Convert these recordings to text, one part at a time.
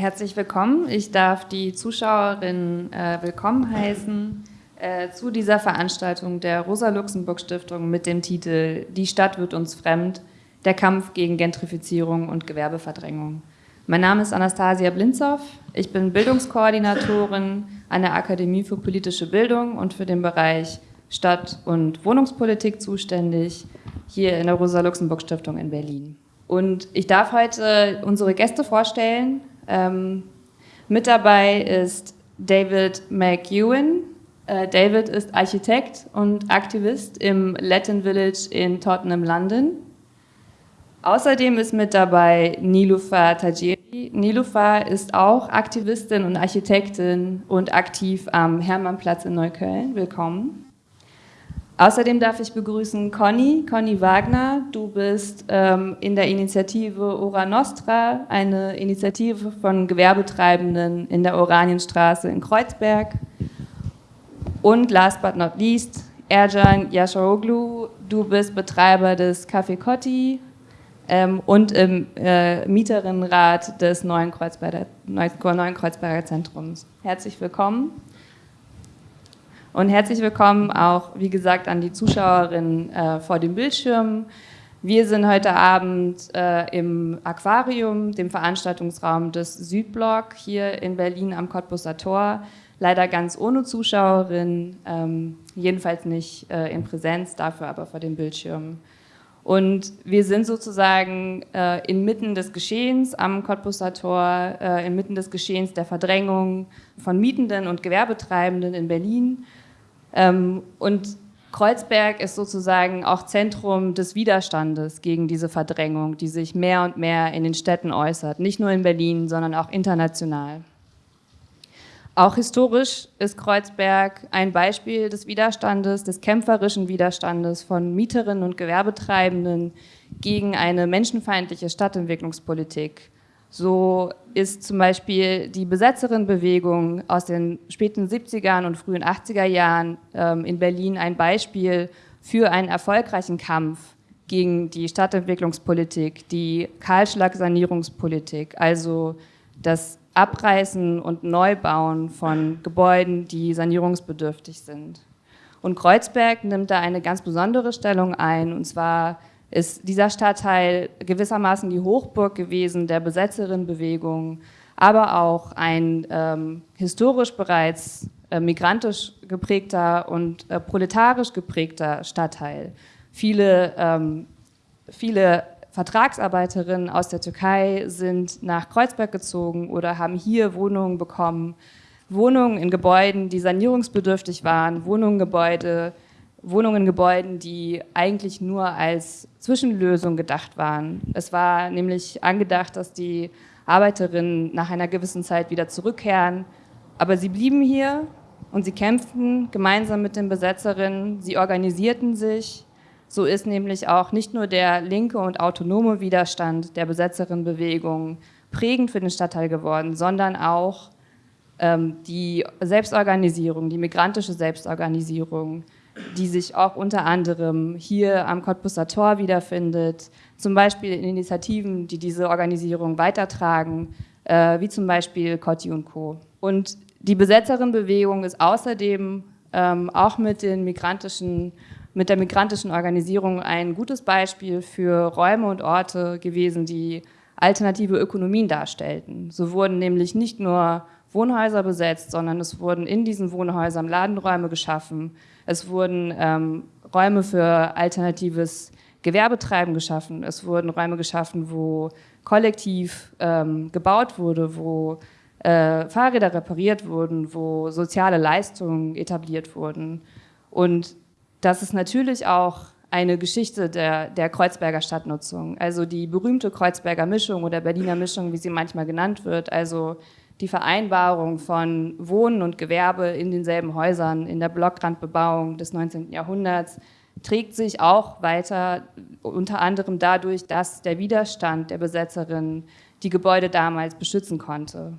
Herzlich willkommen. Ich darf die Zuschauerinnen äh, willkommen heißen äh, zu dieser Veranstaltung der Rosa-Luxemburg-Stiftung mit dem Titel Die Stadt wird uns fremd, der Kampf gegen Gentrifizierung und Gewerbeverdrängung. Mein Name ist Anastasia Blinzow. Ich bin Bildungskoordinatorin an der Akademie für politische Bildung und für den Bereich Stadt- und Wohnungspolitik zuständig, hier in der Rosa-Luxemburg-Stiftung in Berlin. Und ich darf heute unsere Gäste vorstellen. Ähm, mit dabei ist David McEwen. Äh, David ist Architekt und Aktivist im Latin Village in Tottenham, London. Außerdem ist mit dabei Nilufa Tajiri. Nilufa ist auch Aktivistin und Architektin und aktiv am Hermannplatz in Neukölln. Willkommen. Außerdem darf ich begrüßen Conny, Conny Wagner. Du bist ähm, in der Initiative Ora Nostra, eine Initiative von Gewerbetreibenden in der Oranienstraße in Kreuzberg. Und last but not least, Erjan Yasharoglu, du bist Betreiber des Café Cotti ähm, und im äh, Mieterinnenrat des neuen Kreuzberger, neuen Kreuzberger Zentrums. Herzlich willkommen. Und herzlich willkommen auch, wie gesagt, an die Zuschauerinnen äh, vor dem Bildschirm. Wir sind heute Abend äh, im Aquarium, dem Veranstaltungsraum des Südblock hier in Berlin am Cottbusser Tor. Leider ganz ohne Zuschauerinnen, ähm, jedenfalls nicht äh, in Präsenz, dafür aber vor dem Bildschirm. Und wir sind sozusagen äh, inmitten des Geschehens am Cottbusser Tor, äh, inmitten des Geschehens der Verdrängung von Mietenden und Gewerbetreibenden in Berlin und Kreuzberg ist sozusagen auch Zentrum des Widerstandes gegen diese Verdrängung, die sich mehr und mehr in den Städten äußert, nicht nur in Berlin, sondern auch international. Auch historisch ist Kreuzberg ein Beispiel des Widerstandes, des kämpferischen Widerstandes von Mieterinnen und Gewerbetreibenden gegen eine menschenfeindliche Stadtentwicklungspolitik so ist zum Beispiel die Besetzerinnenbewegung aus den späten 70er und frühen 80er Jahren ähm, in Berlin ein Beispiel für einen erfolgreichen Kampf gegen die Stadtentwicklungspolitik, die Kahlschlag-Sanierungspolitik, also das Abreißen und Neubauen von Gebäuden, die sanierungsbedürftig sind. Und Kreuzberg nimmt da eine ganz besondere Stellung ein, und zwar ist dieser Stadtteil gewissermaßen die Hochburg gewesen der Besetzerinnenbewegung, aber auch ein ähm, historisch bereits äh, migrantisch geprägter und äh, proletarisch geprägter Stadtteil. Viele, ähm, viele Vertragsarbeiterinnen aus der Türkei sind nach Kreuzberg gezogen oder haben hier Wohnungen bekommen, Wohnungen in Gebäuden, die sanierungsbedürftig waren, Wohnungen, Gebäude, Wohnungen, Gebäuden, die eigentlich nur als Zwischenlösung gedacht waren. Es war nämlich angedacht, dass die Arbeiterinnen nach einer gewissen Zeit wieder zurückkehren, aber sie blieben hier und sie kämpften gemeinsam mit den Besetzerinnen, sie organisierten sich. So ist nämlich auch nicht nur der linke und autonome Widerstand der Besetzerinnenbewegung prägend für den Stadtteil geworden, sondern auch ähm, die Selbstorganisierung, die migrantische Selbstorganisierung, die sich auch unter anderem hier am Cottbusser Tor wiederfindet, zum Beispiel in Initiativen, die diese Organisierung weitertragen, äh, wie zum Beispiel Cotti und Co. Und die Besetzerinnenbewegung ist außerdem ähm, auch mit, den migrantischen, mit der migrantischen Organisierung ein gutes Beispiel für Räume und Orte gewesen, die alternative Ökonomien darstellten. So wurden nämlich nicht nur Wohnhäuser besetzt, sondern es wurden in diesen Wohnhäusern Ladenräume geschaffen, es wurden ähm, Räume für alternatives Gewerbetreiben geschaffen. Es wurden Räume geschaffen, wo kollektiv ähm, gebaut wurde, wo äh, Fahrräder repariert wurden, wo soziale Leistungen etabliert wurden. Und das ist natürlich auch eine Geschichte der, der Kreuzberger Stadtnutzung. Also die berühmte Kreuzberger Mischung oder Berliner Mischung, wie sie manchmal genannt wird. Also die Vereinbarung von Wohnen und Gewerbe in denselben Häusern in der Blockrandbebauung des 19. Jahrhunderts trägt sich auch weiter, unter anderem dadurch, dass der Widerstand der Besetzerin die Gebäude damals beschützen konnte.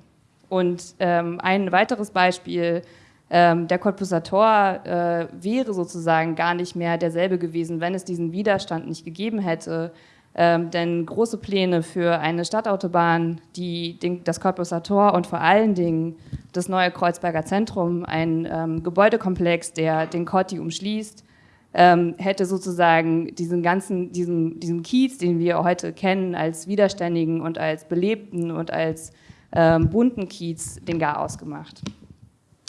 Und ähm, ein weiteres Beispiel, ähm, der Cottbusser Tor äh, wäre sozusagen gar nicht mehr derselbe gewesen, wenn es diesen Widerstand nicht gegeben hätte, Ähm, denn große Pläne für eine Stadtautobahn, die den, das Cottbusser Tor und vor allen Dingen das neue Kreuzberger Zentrum, ein ähm, Gebäudekomplex, der den Kotti umschließt, ähm, hätte sozusagen diesen ganzen, diesen, diesen Kiez, den wir heute kennen als widerständigen und als belebten und als ähm, bunten Kiez, den gar ausgemacht.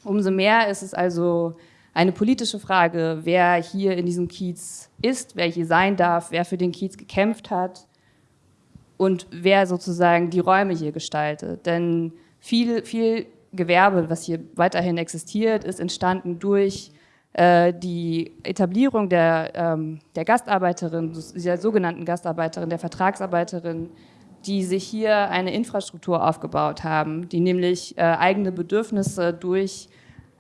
Umso mehr ist es also eine politische Frage, wer hier in diesem Kiez ist, wer hier sein darf, wer für den Kiez gekämpft hat und wer sozusagen die Räume hier gestaltet. Denn viel, viel Gewerbe, was hier weiterhin existiert, ist entstanden durch äh, die Etablierung der, ähm, der Gastarbeiterin, der sogenannten Gastarbeiterin, der Vertragsarbeiterin, die sich hier eine Infrastruktur aufgebaut haben, die nämlich äh, eigene Bedürfnisse durch,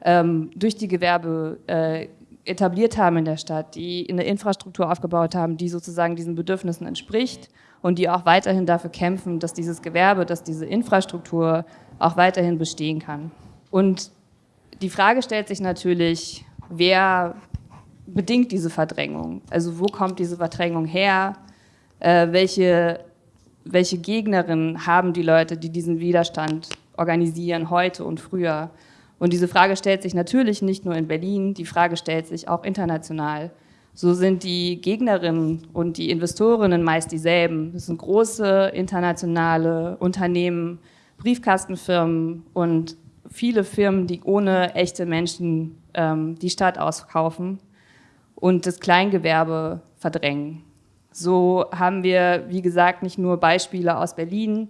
ähm, durch die Gewerbe äh, etabliert haben in der Stadt, die eine Infrastruktur aufgebaut haben, die sozusagen diesen Bedürfnissen entspricht und die auch weiterhin dafür kämpfen, dass dieses Gewerbe, dass diese Infrastruktur auch weiterhin bestehen kann. Und die Frage stellt sich natürlich, wer bedingt diese Verdrängung? Also wo kommt diese Verdrängung her? Äh, welche, welche Gegnerinnen haben die Leute, die diesen Widerstand organisieren, heute und früher? Und diese Frage stellt sich natürlich nicht nur in Berlin, die Frage stellt sich auch international. So sind die Gegnerinnen und die Investorinnen meist dieselben. Das sind große internationale Unternehmen, Briefkastenfirmen und viele Firmen, die ohne echte Menschen ähm, die Stadt auskaufen und das Kleingewerbe verdrängen. So haben wir, wie gesagt, nicht nur Beispiele aus Berlin,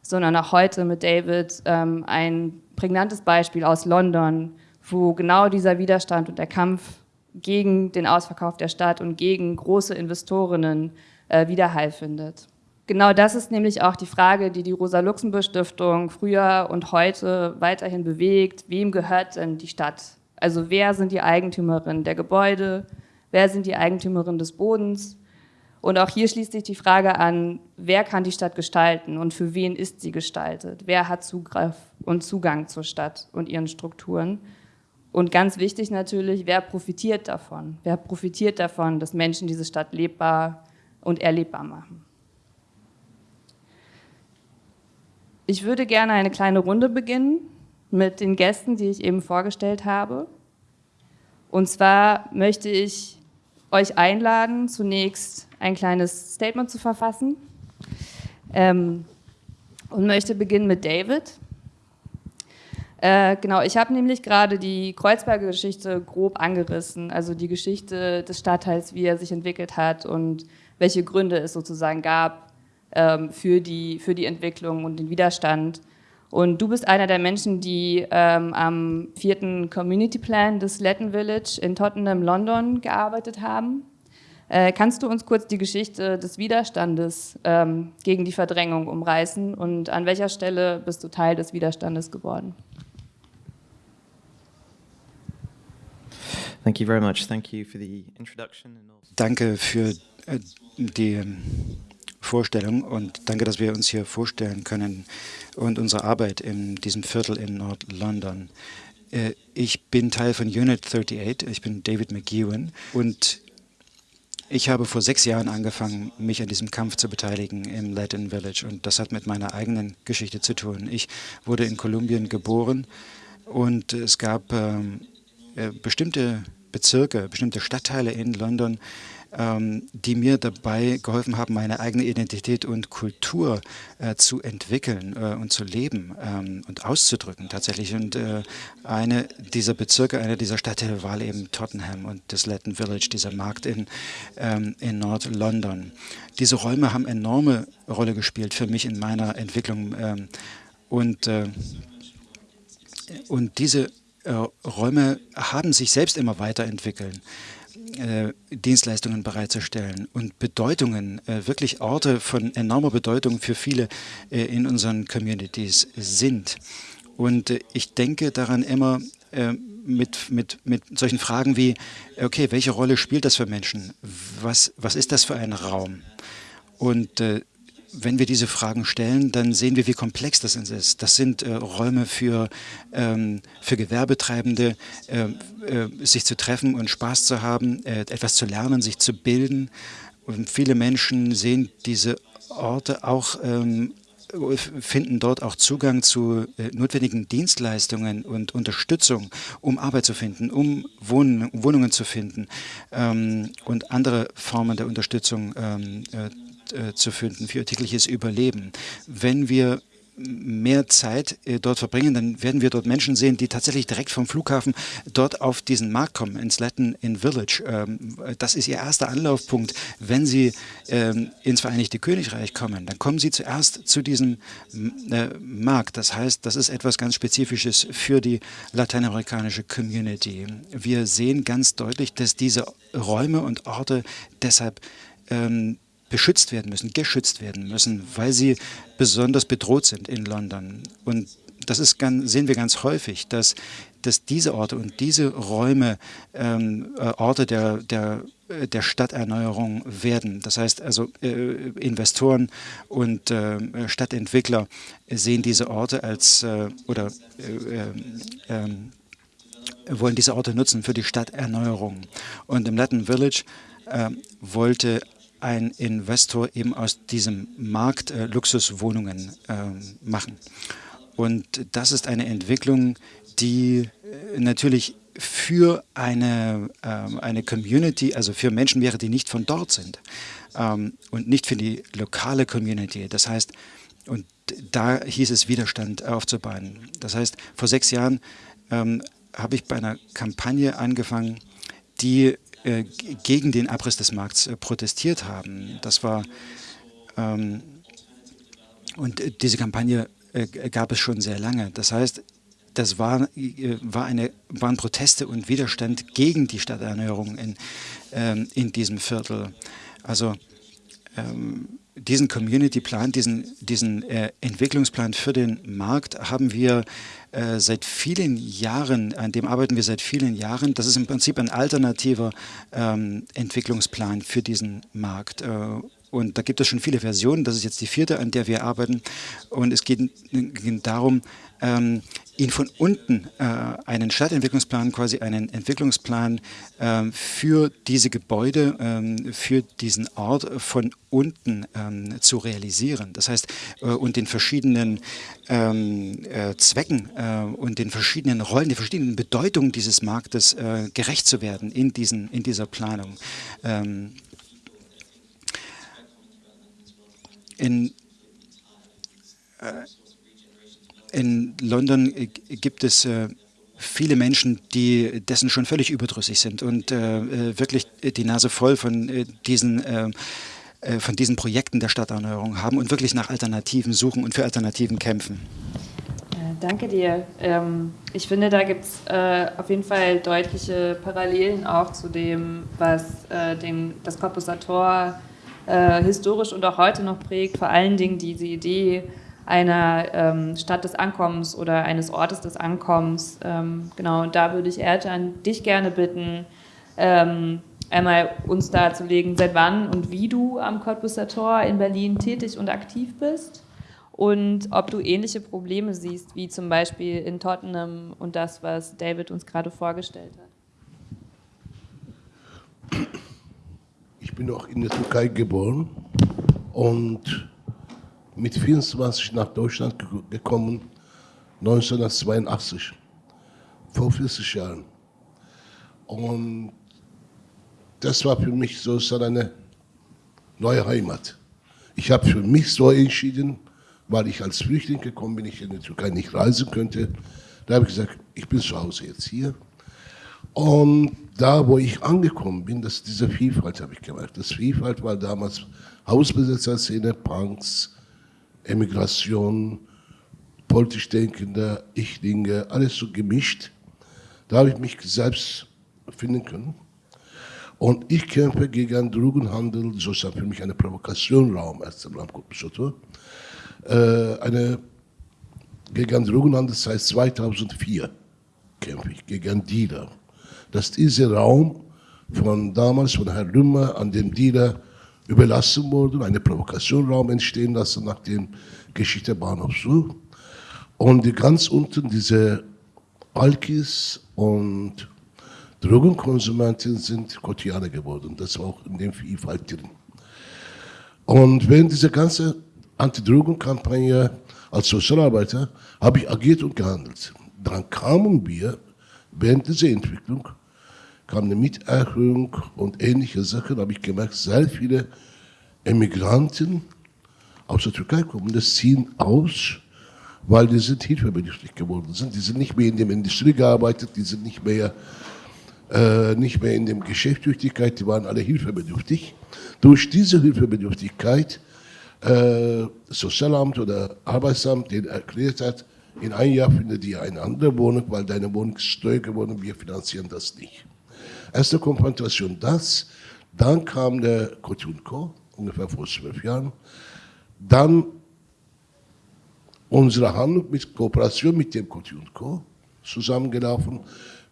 sondern auch heute mit David ähm, ein prägnantes Beispiel aus London, wo genau dieser Widerstand und der Kampf gegen den Ausverkauf der Stadt und gegen große Investorinnen äh, Widerhall findet. Genau das ist nämlich auch die Frage, die die Rosa-Luxemburg-Stiftung früher und heute weiterhin bewegt. Wem gehört denn die Stadt? Also wer sind die Eigentümerinnen der Gebäude? Wer sind die Eigentümerinnen des Bodens? Und auch hier schließt sich die Frage an, wer kann die Stadt gestalten und für wen ist sie gestaltet? Wer hat Zugriff und Zugang zur Stadt und ihren Strukturen? Und ganz wichtig natürlich, wer profitiert davon? Wer profitiert davon, dass Menschen diese Stadt lebbar und erlebbar machen? Ich würde gerne eine kleine Runde beginnen mit den Gästen, die ich eben vorgestellt habe. Und zwar möchte ich euch einladen, zunächst ein kleines Statement zu verfassen. Ähm, und möchte beginnen mit David. Äh, genau, ich habe nämlich gerade die Kreuzberger Geschichte grob angerissen, also die Geschichte des Stadtteils, wie er sich entwickelt hat und welche Gründe es sozusagen gab ähm, für, die, für die Entwicklung und den Widerstand. Und du bist einer der Menschen, die ähm, am vierten Community Plan des Latin Village in Tottenham, London gearbeitet haben. Äh, kannst du uns kurz die Geschichte des Widerstandes ähm, gegen die Verdrängung umreißen und an welcher Stelle bist du Teil des Widerstandes geworden? Danke für äh, die ähm, Vorstellung und danke, dass wir uns hier vorstellen können und unsere Arbeit in diesem Viertel in Nord-London. Äh, ich bin Teil von Unit 38, ich bin David McEwen und ich habe vor sechs Jahren angefangen, mich an diesem Kampf zu beteiligen im Latin Village und das hat mit meiner eigenen Geschichte zu tun. Ich wurde in Kolumbien geboren und es gab ähm, äh, bestimmte Bezirke, bestimmte Stadtteile in London, die mir dabei geholfen haben, meine eigene Identität und Kultur äh, zu entwickeln äh, und zu leben ähm, und auszudrücken tatsächlich. Und äh, eine dieser Bezirke, einer dieser Stadtteile war eben Tottenham und das Latin Village, dieser Markt in, ähm, in Nord-London. Diese Räume haben enorme Rolle gespielt für mich in meiner Entwicklung ähm, und, und diese Räume haben sich selbst immer weiterentwickelt äh, Dienstleistungen bereitzustellen und Bedeutungen, äh, wirklich Orte von enormer Bedeutung für viele äh, in unseren Communities sind. Und äh, ich denke daran immer äh, mit, mit, mit solchen Fragen wie, okay, welche Rolle spielt das für Menschen? Was, was ist das für ein Raum? Und äh, wenn wir diese Fragen stellen, dann sehen wir, wie komplex das ist. Das sind äh, Räume für, ähm, für Gewerbetreibende, äh, äh, sich zu treffen und Spaß zu haben, äh, etwas zu lernen, sich zu bilden. und viele Menschen sehen diese Orte auch ähm, finden dort auch Zugang zu äh, notwendigen Dienstleistungen und Unterstützung, um Arbeit zu finden, um Wohn Wohnungen zu finden ähm, und andere Formen der Unterstützung ähm, äh, äh zu finden für ihr tägliches Überleben. Wenn wir mehr Zeit äh, dort verbringen, dann werden wir dort Menschen sehen, die tatsächlich direkt vom Flughafen dort auf diesen Markt kommen, ins Latin in Village. Ähm, das ist ihr erster Anlaufpunkt. Wenn sie ähm, ins Vereinigte Königreich kommen, dann kommen sie zuerst zu diesem äh, Markt. Das heißt, das ist etwas ganz Spezifisches für die lateinamerikanische Community. Wir sehen ganz deutlich, dass diese Räume und Orte deshalb ähm, beschützt werden müssen, geschützt werden müssen, weil sie besonders bedroht sind in London. Und das ist ganz, sehen wir ganz häufig, dass, dass diese Orte und diese Räume ähm, äh, Orte der, der, äh, der Stadterneuerung werden. Das heißt also, äh, Investoren und äh, Stadtentwickler sehen diese Orte als äh, oder äh, ähm, wollen diese Orte nutzen für die Stadterneuerung. Und im Latin Village wollte ein Investor eben aus diesem Markt äh, Luxuswohnungen äh, machen. Und das ist eine Entwicklung, die äh, natürlich für eine, äh, eine Community, also für Menschen wäre, die nicht von dort sind ähm, und nicht für die lokale Community. Das heißt, und da hieß es Widerstand aufzubauen. Das heißt, vor sechs Jahren ähm, habe ich bei einer Kampagne angefangen, die äh, gegen den Abriss des Markts äh, protestiert haben. Das war ähm, und diese Kampagne äh, gab es schon sehr lange. Das heißt, das war, war eine, waren Proteste und Widerstand gegen die Stadterneuerung in, ähm, in diesem Viertel. Also ähm, diesen Community-Plan, diesen, diesen äh, Entwicklungsplan für den Markt haben wir äh, seit vielen Jahren, an dem arbeiten wir seit vielen Jahren. Das ist im Prinzip ein alternativer ähm, Entwicklungsplan für diesen Markt. Äh, und da gibt es schon viele Versionen. Das ist jetzt die vierte, an der wir arbeiten. Und es geht, darum, ähm, ihn von unten äh, einen Stadtentwicklungsplan, quasi einen Entwicklungsplan äh, für diese Gebäude, äh, für diesen Ort von unten ähm, zu realisieren. Das heißt, äh, und den verschiedenen ähm, äh, Zwecken äh, und den verschiedenen Rollen, den verschiedenen Bedeutungen dieses Marktes gerecht zu werden in, diesen, in dieser Planung. Ähm, in in London äh, gibt es äh, viele Menschen, die dessen schon völlig überdrüssig sind und äh, wirklich die Nase voll von diesen von diesen Projekten der Stadterneuerung haben und wirklich nach Alternativen suchen und für Alternativen kämpfen. Danke dir. Ähm, ich finde, da gibt es auf jeden Fall deutliche Parallelen auch zu dem, was den, das Corpus Tor historisch und auch heute noch prägt. Vor allen Dingen diese Idee, einer ähm, Stadt des Ankommens oder eines Ortes des Ankommens. Ähm, genau, und da würde ich Ertan dich gerne bitten, ähm, einmal uns darzulegen, seit wann und wie du am Cottbusser Tor in Berlin tätig und aktiv bist und ob du ähnliche Probleme siehst, wie zum Beispiel in Tottenham und das, was David uns gerade vorgestellt hat. Ich bin auch in der Türkei geboren und mit 24 nach Deutschland gekommen, 1982, vor 40 Jahren. Und das war für mich so eine neue Heimat. Ich habe für mich so entschieden, weil ich als Flüchtling gekommen bin, ich in die Türkei nicht reisen könnte. Da habe ich gesagt, ich bin zu Hause jetzt hier. Und da, wo ich angekommen bin, das, diese Vielfalt habe ich gemerkt. Das Vielfalt war damals Hausbesetzerszene, Punks, Emigration, politisch Denkende, Ichlinge, alles so gemischt. Da habe ich mich selbst finden können. Und ich kämpfe gegen Drogenhandel, sozusagen für mich eine Provokationraum, erst einmal am äh, eine gegen Drogenhandel seit 2004 kämpfe ich, gegen Dealer. Dass dieser Raum von damals, von Herrn Lümmer an dem Dealer überlassen worden, eine Provokationraum entstehen lassen nach dem Geschichte Bahnhof Zoo. Und ganz unten diese Alkis und Drogenkonsumenten sind Kotianer geworden. Das war auch in dem Vielfalt drin. Und während dieser ganzen Anti-Drogen-Kampagne als Sozialarbeiter habe ich agiert und gehandelt. Dann kamen wir während dieser Entwicklung, kam eine Mieterhöhung und ähnliche Sachen, habe ich gemerkt, sehr viele Emigranten aus der Türkei kommen, das ziehen aus, weil die sind hilfebedürftig geworden sind. Die sind nicht mehr in der Industrie gearbeitet, die sind nicht mehr, äh, nicht mehr in der Geschäftstüchtigkeit, die waren alle hilfebedürftig. Durch diese Hilfebedürftigkeit äh, Sozialamt oder Arbeitsamt den erklärt hat, in einem Jahr findet ihr eine andere Wohnung, weil deine Wohnung ist teuer geworden, wir finanzieren das nicht. Erste Konfrontation das, dann kam der Kotunko, ungefähr vor zwölf Jahren, dann unsere Handlung mit Kooperation mit dem Kotunko zusammengelaufen.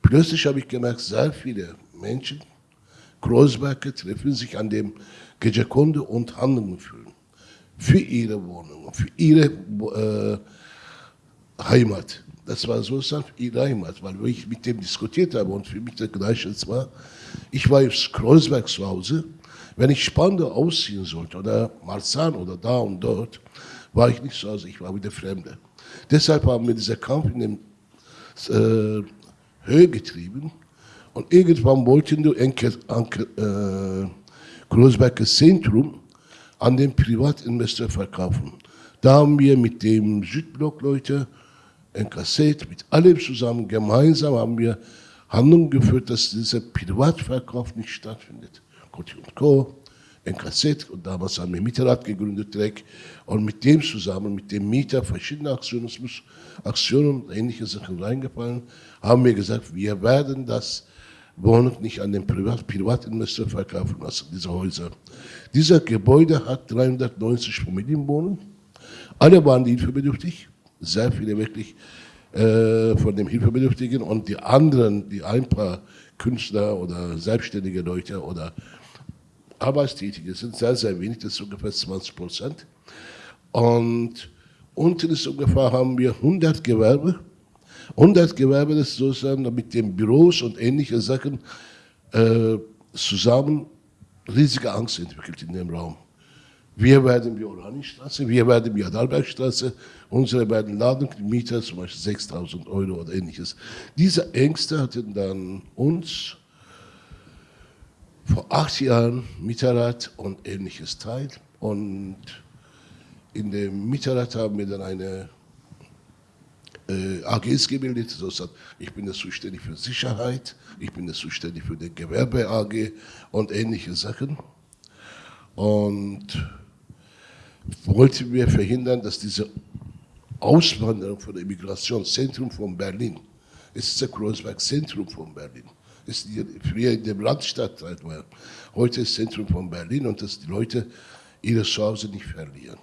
Plötzlich habe ich gemerkt, sehr viele Menschen, Großwerke treffen sich an dem Gejekonde und Handlungen führen. Für ihre Wohnung, für ihre äh, Heimat. Das war so ihre Heimat, weil ich mit dem diskutiert habe und für mich das Gleiche war. Ich war jetzt Kreuzberg zu Hause. Wenn ich Spandau ausziehen sollte oder Marzahn oder da und dort, war ich nicht zu Hause, ich war wieder Fremde. Deshalb haben wir diesen Kampf in den äh, Höhe getrieben und irgendwann wollten wir Enke, Anke, äh, Kreuzberger Zentrum an den Privatinvestor verkaufen. Da haben wir mit dem Südblock-Leute ein Kassett, mit allem zusammen, gemeinsam haben wir Handlungen geführt, dass dieser Privatverkauf nicht stattfindet. Kotti und Co., ein Kassett, und damals haben wir Mieterrat gegründet direkt, und mit dem zusammen, mit dem Mieter, verschiedene muss Aktionen und ähnliche Sachen reingefallen, haben wir gesagt, wir werden das Wohnung nicht an den Privat Privatinvestor verkaufen lassen, diese Häuser. Dieser Gebäude hat 390 Familienwohnungen, alle waren hilfebedürftig, sehr viele wirklich äh, von den Hilfebedürftigen und die anderen, die ein paar Künstler oder selbstständige Leute oder Arbeitstätige sind sehr, sehr wenig, das ist ungefähr 20 Prozent. Und unten ist ungefähr, haben wir 100 Gewerbe. 100 Gewerbe, das sozusagen mit den Büros und ähnlichen Sachen äh, zusammen riesige Angst entwickelt in dem Raum. Wir werden wie Oranienstraße, wir werden wie Adalbergstraße, unsere beiden Ladenmieter zum Beispiel 6.000 Euro oder ähnliches. Diese Ängste hatten dann uns vor acht Jahren Mieterrat und ähnliches Teil und in dem Mieterrat haben wir dann eine äh, AGs gebildet. Also ich bin das zuständig für Sicherheit, ich bin das zuständig für die Gewerbe AG und ähnliche Sachen. Und wollten wir verhindern, dass diese Auswanderung von der Immigrationszentrum von Berlin, es ist das Kreuzberg-Zentrum von Berlin, es ist früher in der Landstadtteil war, heute ist Zentrum von Berlin und dass die Leute ihre Chance nicht verlieren.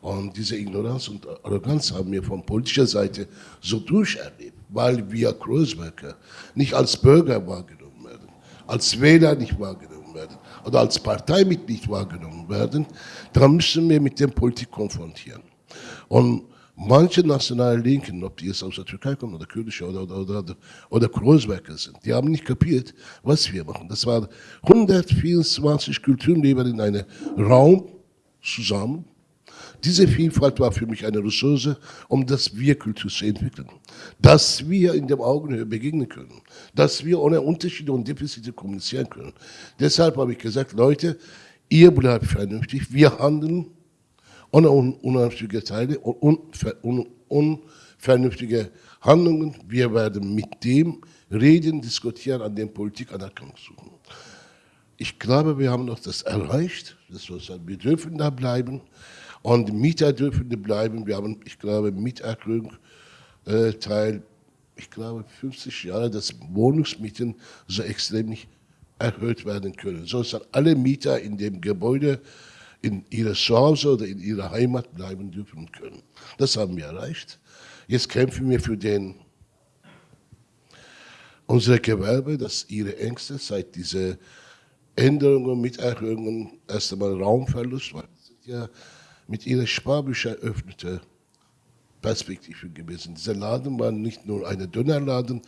Und diese Ignoranz und Arroganz haben wir von politischer Seite so durcherlebt, weil wir Kreuzberger nicht als Bürger wahrgenommen werden, als Wähler nicht wahrgenommen werden oder als Parteimitglied wahrgenommen werden, dann müssen wir mit der Politik konfrontieren. Und manche nationale Linken, ob die jetzt aus der Türkei kommen oder Kurdische oder, oder, oder, oder Kreuzberger sind, die haben nicht kapiert, was wir machen. Das waren 124 Kulturleber in einem Raum zusammen. Diese Vielfalt war für mich eine Ressource, um das Wir-Kultur zu entwickeln. Dass wir in dem Augenhöhe begegnen können. Dass wir ohne Unterschiede und Defizite kommunizieren können. Deshalb habe ich gesagt, Leute, ihr bleibt vernünftig, wir handeln ohne un unvernünftige Teile und un unvernünftige Handlungen. Wir werden mit dem reden, diskutieren, an dem Politik Anerkennung suchen. Ich glaube, wir haben noch das erreicht. Das wir dürfen da bleiben. Und Mieter dürfen bleiben. Wir haben, ich glaube, Mieterhöhung äh, Teil, ich glaube, 50 Jahre, dass Wohnungsmieten so extrem nicht erhöht werden können. So dass alle Mieter in dem Gebäude in ihrer Zuhause oder in ihrer Heimat bleiben dürfen können. Das haben wir erreicht. Jetzt kämpfen wir für den, unsere Gewerbe, dass ihre Ängste seit diese Änderungen, Miterhöhungen erst einmal Raumverlust, weil es sind ja mit ihrer Sparbücher öffnete Perspektive gewesen. Dieser Laden war nicht nur ein Dönerladen,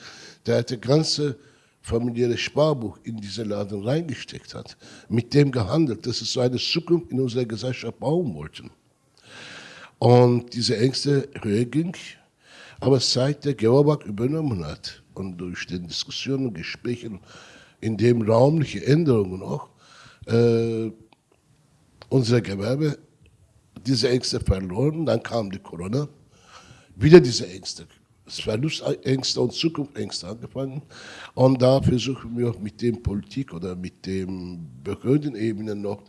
der hatte ganze familiäre Sparbuch in diesen Laden reingesteckt hat, mit dem gehandelt, dass es so eine Zukunft in unserer Gesellschaft bauen wollten. Und diese Ängste höher ging, aber seit der Georg übernommen hat und durch die Diskussionen und Gespräche in dem raumliche Änderungen auch, äh, unser Gewerbe diese Ängste verloren, dann kam die Corona, wieder diese Ängste Verlustängste und Zukunftsängste angefangen. Und da versuchen wir mit dem Politik oder mit den Behördenebenen noch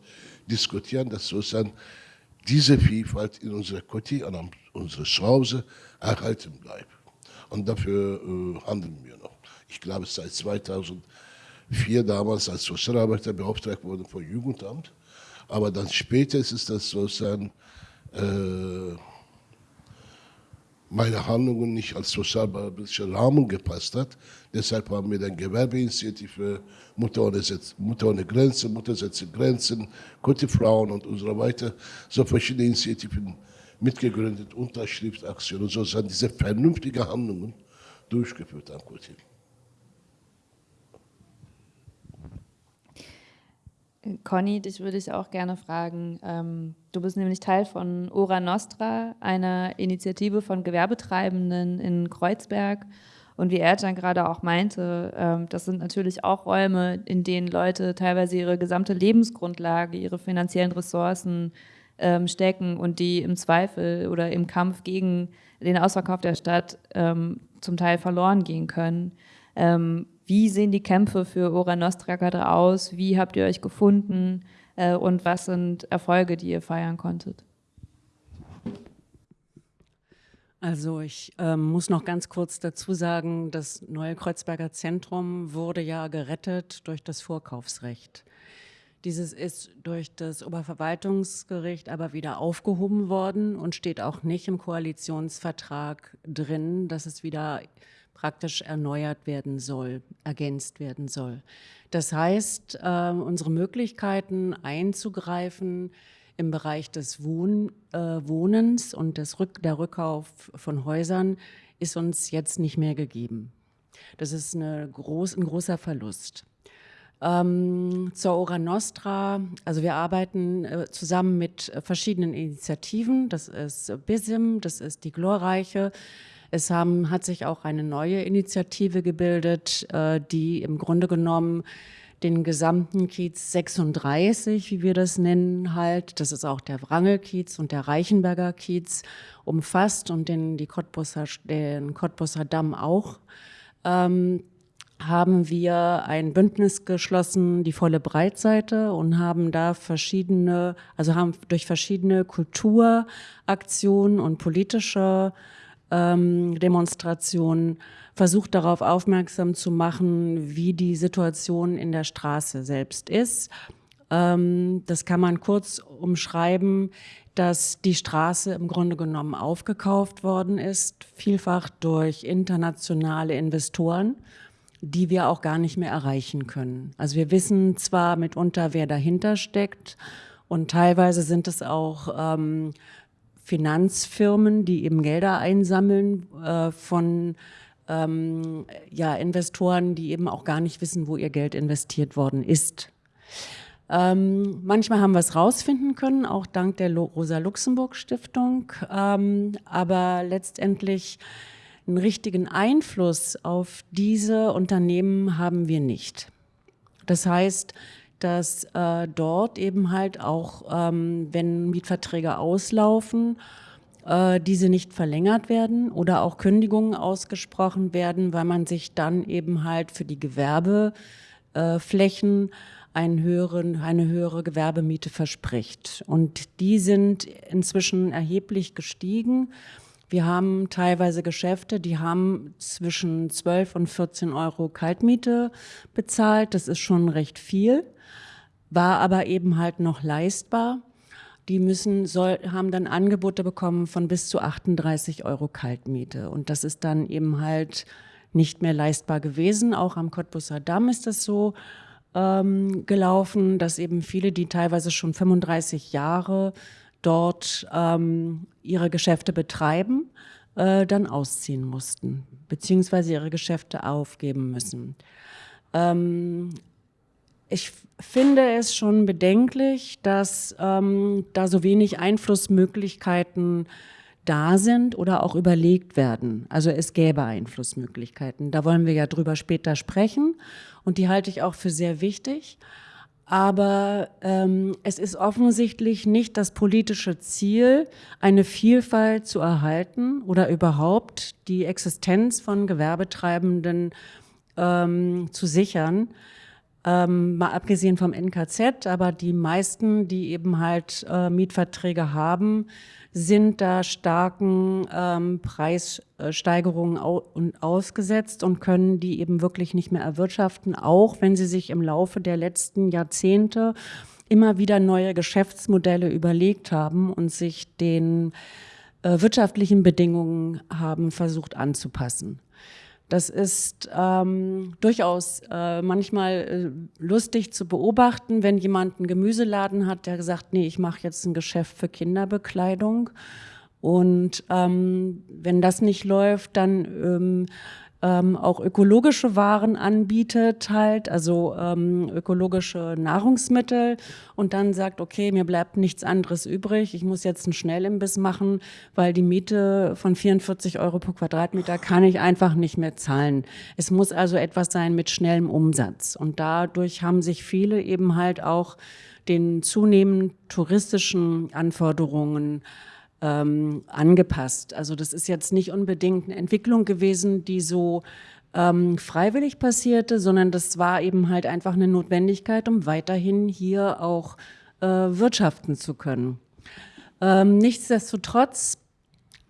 diskutieren, dass sozusagen diese Vielfalt in unserer Quartier, an unserer Zuhause erhalten bleibt. Und dafür äh, handeln wir noch. Ich glaube, seit 2004 damals als Sozialarbeiter beauftragt worden vom Jugendamt. Aber dann später ist das sozusagen äh, meine Handlungen nicht als sozialpolitischer Rahmen gepasst hat. Deshalb haben wir dann Gewerbeinitiative Mutter ohne, Mutter ohne Grenzen, Mutter setzt Grenzen, gute Frauen und so weiter, so verschiedene Initiativen mitgegründet, Unterschriftaktionen, so sind diese vernünftigen Handlungen durchgeführt am Kultiv. Conny, dich würde ich auch gerne fragen. Ähm, du bist nämlich Teil von Ora Nostra, einer Initiative von Gewerbetreibenden in Kreuzberg. Und wie Ercan gerade auch meinte, ähm, das sind natürlich auch Räume, in denen Leute teilweise ihre gesamte Lebensgrundlage, ihre finanziellen Ressourcen ähm, stecken und die im Zweifel oder im Kampf gegen den Ausverkauf der Stadt zum Teil verloren gehen können. Wie sehen die Kämpfe für Ora Nostra gerade aus? Wie habt ihr euch gefunden? Äh, und was sind Erfolge, die ihr feiern konntet? Also ich ähm, muss noch ganz kurz dazu sagen, das neue Kreuzberger Zentrum wurde ja gerettet durch das Vorkaufsrecht. Dieses ist durch das Oberverwaltungsgericht aber wieder aufgehoben worden und steht auch nicht im Koalitionsvertrag drin, dass es wieder praktisch erneuert werden soll, ergänzt werden soll. Das heißt, äh, unsere Möglichkeiten einzugreifen im Bereich des Wohn, äh, Wohnens und des Rück, der Rückkauf von Häusern ist uns jetzt nicht mehr gegeben. Das ist groß, ein großer Verlust. Ähm, zur Ora Nostra, also wir arbeiten äh, zusammen mit verschiedenen Initiativen, das ist BISIM, das ist die Glorreiche, es haben, hat sich auch eine neue Initiative gebildet, äh, die im Grunde genommen den gesamten Kiez 36, wie wir das nennen, halt, das ist auch der Wrangelkiez und der Reichenberger Kiez, umfasst und den, die Cottbusser, den Cottbusser Damm auch, ähm, haben wir ein Bündnis geschlossen, die volle Breitseite, und haben da verschiedene, also haben durch verschiedene Kulturaktionen und politische ähm, Demonstrationen versucht darauf aufmerksam zu machen, wie die Situation in der Straße selbst ist. Ähm, das kann man kurz umschreiben, dass die Straße im Grunde genommen aufgekauft worden ist, vielfach durch internationale Investoren, die wir auch gar nicht mehr erreichen können. Also wir wissen zwar mitunter, wer dahinter steckt und teilweise sind es auch ähm, Finanzfirmen, die eben Gelder einsammeln äh, von ähm, ja, Investoren, die eben auch gar nicht wissen, wo ihr Geld investiert worden ist. Ähm, manchmal haben wir es rausfinden können, auch dank der Rosa-Luxemburg-Stiftung, ähm, aber letztendlich einen richtigen Einfluss auf diese Unternehmen haben wir nicht. Das heißt, dass äh, dort eben halt auch, ähm, wenn Mietverträge auslaufen, äh, diese nicht verlängert werden oder auch Kündigungen ausgesprochen werden, weil man sich dann eben halt für die Gewerbeflächen einen höheren, eine höhere Gewerbemiete verspricht. Und die sind inzwischen erheblich gestiegen. Wir haben teilweise Geschäfte, die haben zwischen 12 und 14 Euro Kaltmiete bezahlt. Das ist schon recht viel war aber eben halt noch leistbar. Die müssen, soll, haben dann Angebote bekommen von bis zu 38 Euro Kaltmiete. Und das ist dann eben halt nicht mehr leistbar gewesen. Auch am Cottbusser Damm ist das so ähm, gelaufen, dass eben viele, die teilweise schon 35 Jahre dort ähm, ihre Geschäfte betreiben, äh, dann ausziehen mussten, beziehungsweise ihre Geschäfte aufgeben müssen. Ähm, ich finde es schon bedenklich, dass ähm, da so wenig Einflussmöglichkeiten da sind oder auch überlegt werden. Also es gäbe Einflussmöglichkeiten. Da wollen wir ja drüber später sprechen und die halte ich auch für sehr wichtig. Aber ähm, es ist offensichtlich nicht das politische Ziel, eine Vielfalt zu erhalten oder überhaupt die Existenz von Gewerbetreibenden ähm, zu sichern. Ähm, mal abgesehen vom NKZ, aber die meisten, die eben halt äh, Mietverträge haben, sind da starken ähm, Preissteigerungen au und ausgesetzt und können die eben wirklich nicht mehr erwirtschaften, auch wenn sie sich im Laufe der letzten Jahrzehnte immer wieder neue Geschäftsmodelle überlegt haben und sich den äh, wirtschaftlichen Bedingungen haben versucht anzupassen. Das ist ähm, durchaus äh, manchmal äh, lustig zu beobachten, wenn jemand einen Gemüseladen hat, der gesagt, nee, ich mache jetzt ein Geschäft für Kinderbekleidung. Und ähm, wenn das nicht läuft, dann ähm, ähm, auch ökologische Waren anbietet, halt, also ähm, ökologische Nahrungsmittel. Und dann sagt, okay, mir bleibt nichts anderes übrig, ich muss jetzt einen Schnellimbiss machen, weil die Miete von 44 Euro pro Quadratmeter kann ich einfach nicht mehr zahlen. Es muss also etwas sein mit schnellem Umsatz. Und dadurch haben sich viele eben halt auch den zunehmend touristischen Anforderungen ähm, angepasst. Also das ist jetzt nicht unbedingt eine Entwicklung gewesen, die so ähm, freiwillig passierte, sondern das war eben halt einfach eine Notwendigkeit, um weiterhin hier auch äh, wirtschaften zu können. Ähm, nichtsdestotrotz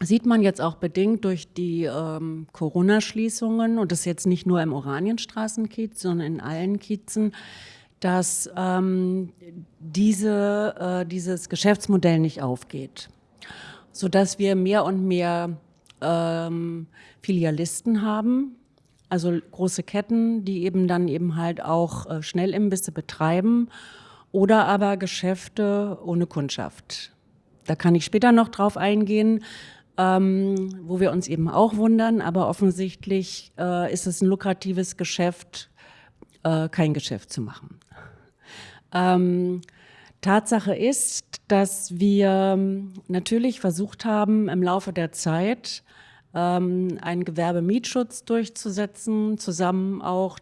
sieht man jetzt auch bedingt durch die ähm, Corona-Schließungen, und das jetzt nicht nur im Oranienstraßenkiez, sondern in allen Kiezen, dass ähm, diese, äh, dieses Geschäftsmodell nicht aufgeht sodass wir mehr und mehr ähm, Filialisten haben, also große Ketten, die eben dann eben halt auch äh, Schnellimbisse betreiben oder aber Geschäfte ohne Kundschaft. Da kann ich später noch drauf eingehen, ähm, wo wir uns eben auch wundern, aber offensichtlich äh, ist es ein lukratives Geschäft, äh, kein Geschäft zu machen. Ähm, Tatsache ist, dass wir ähm, natürlich versucht haben, im Laufe der Zeit ähm, einen Gewerbemietschutz durchzusetzen, zusammen auch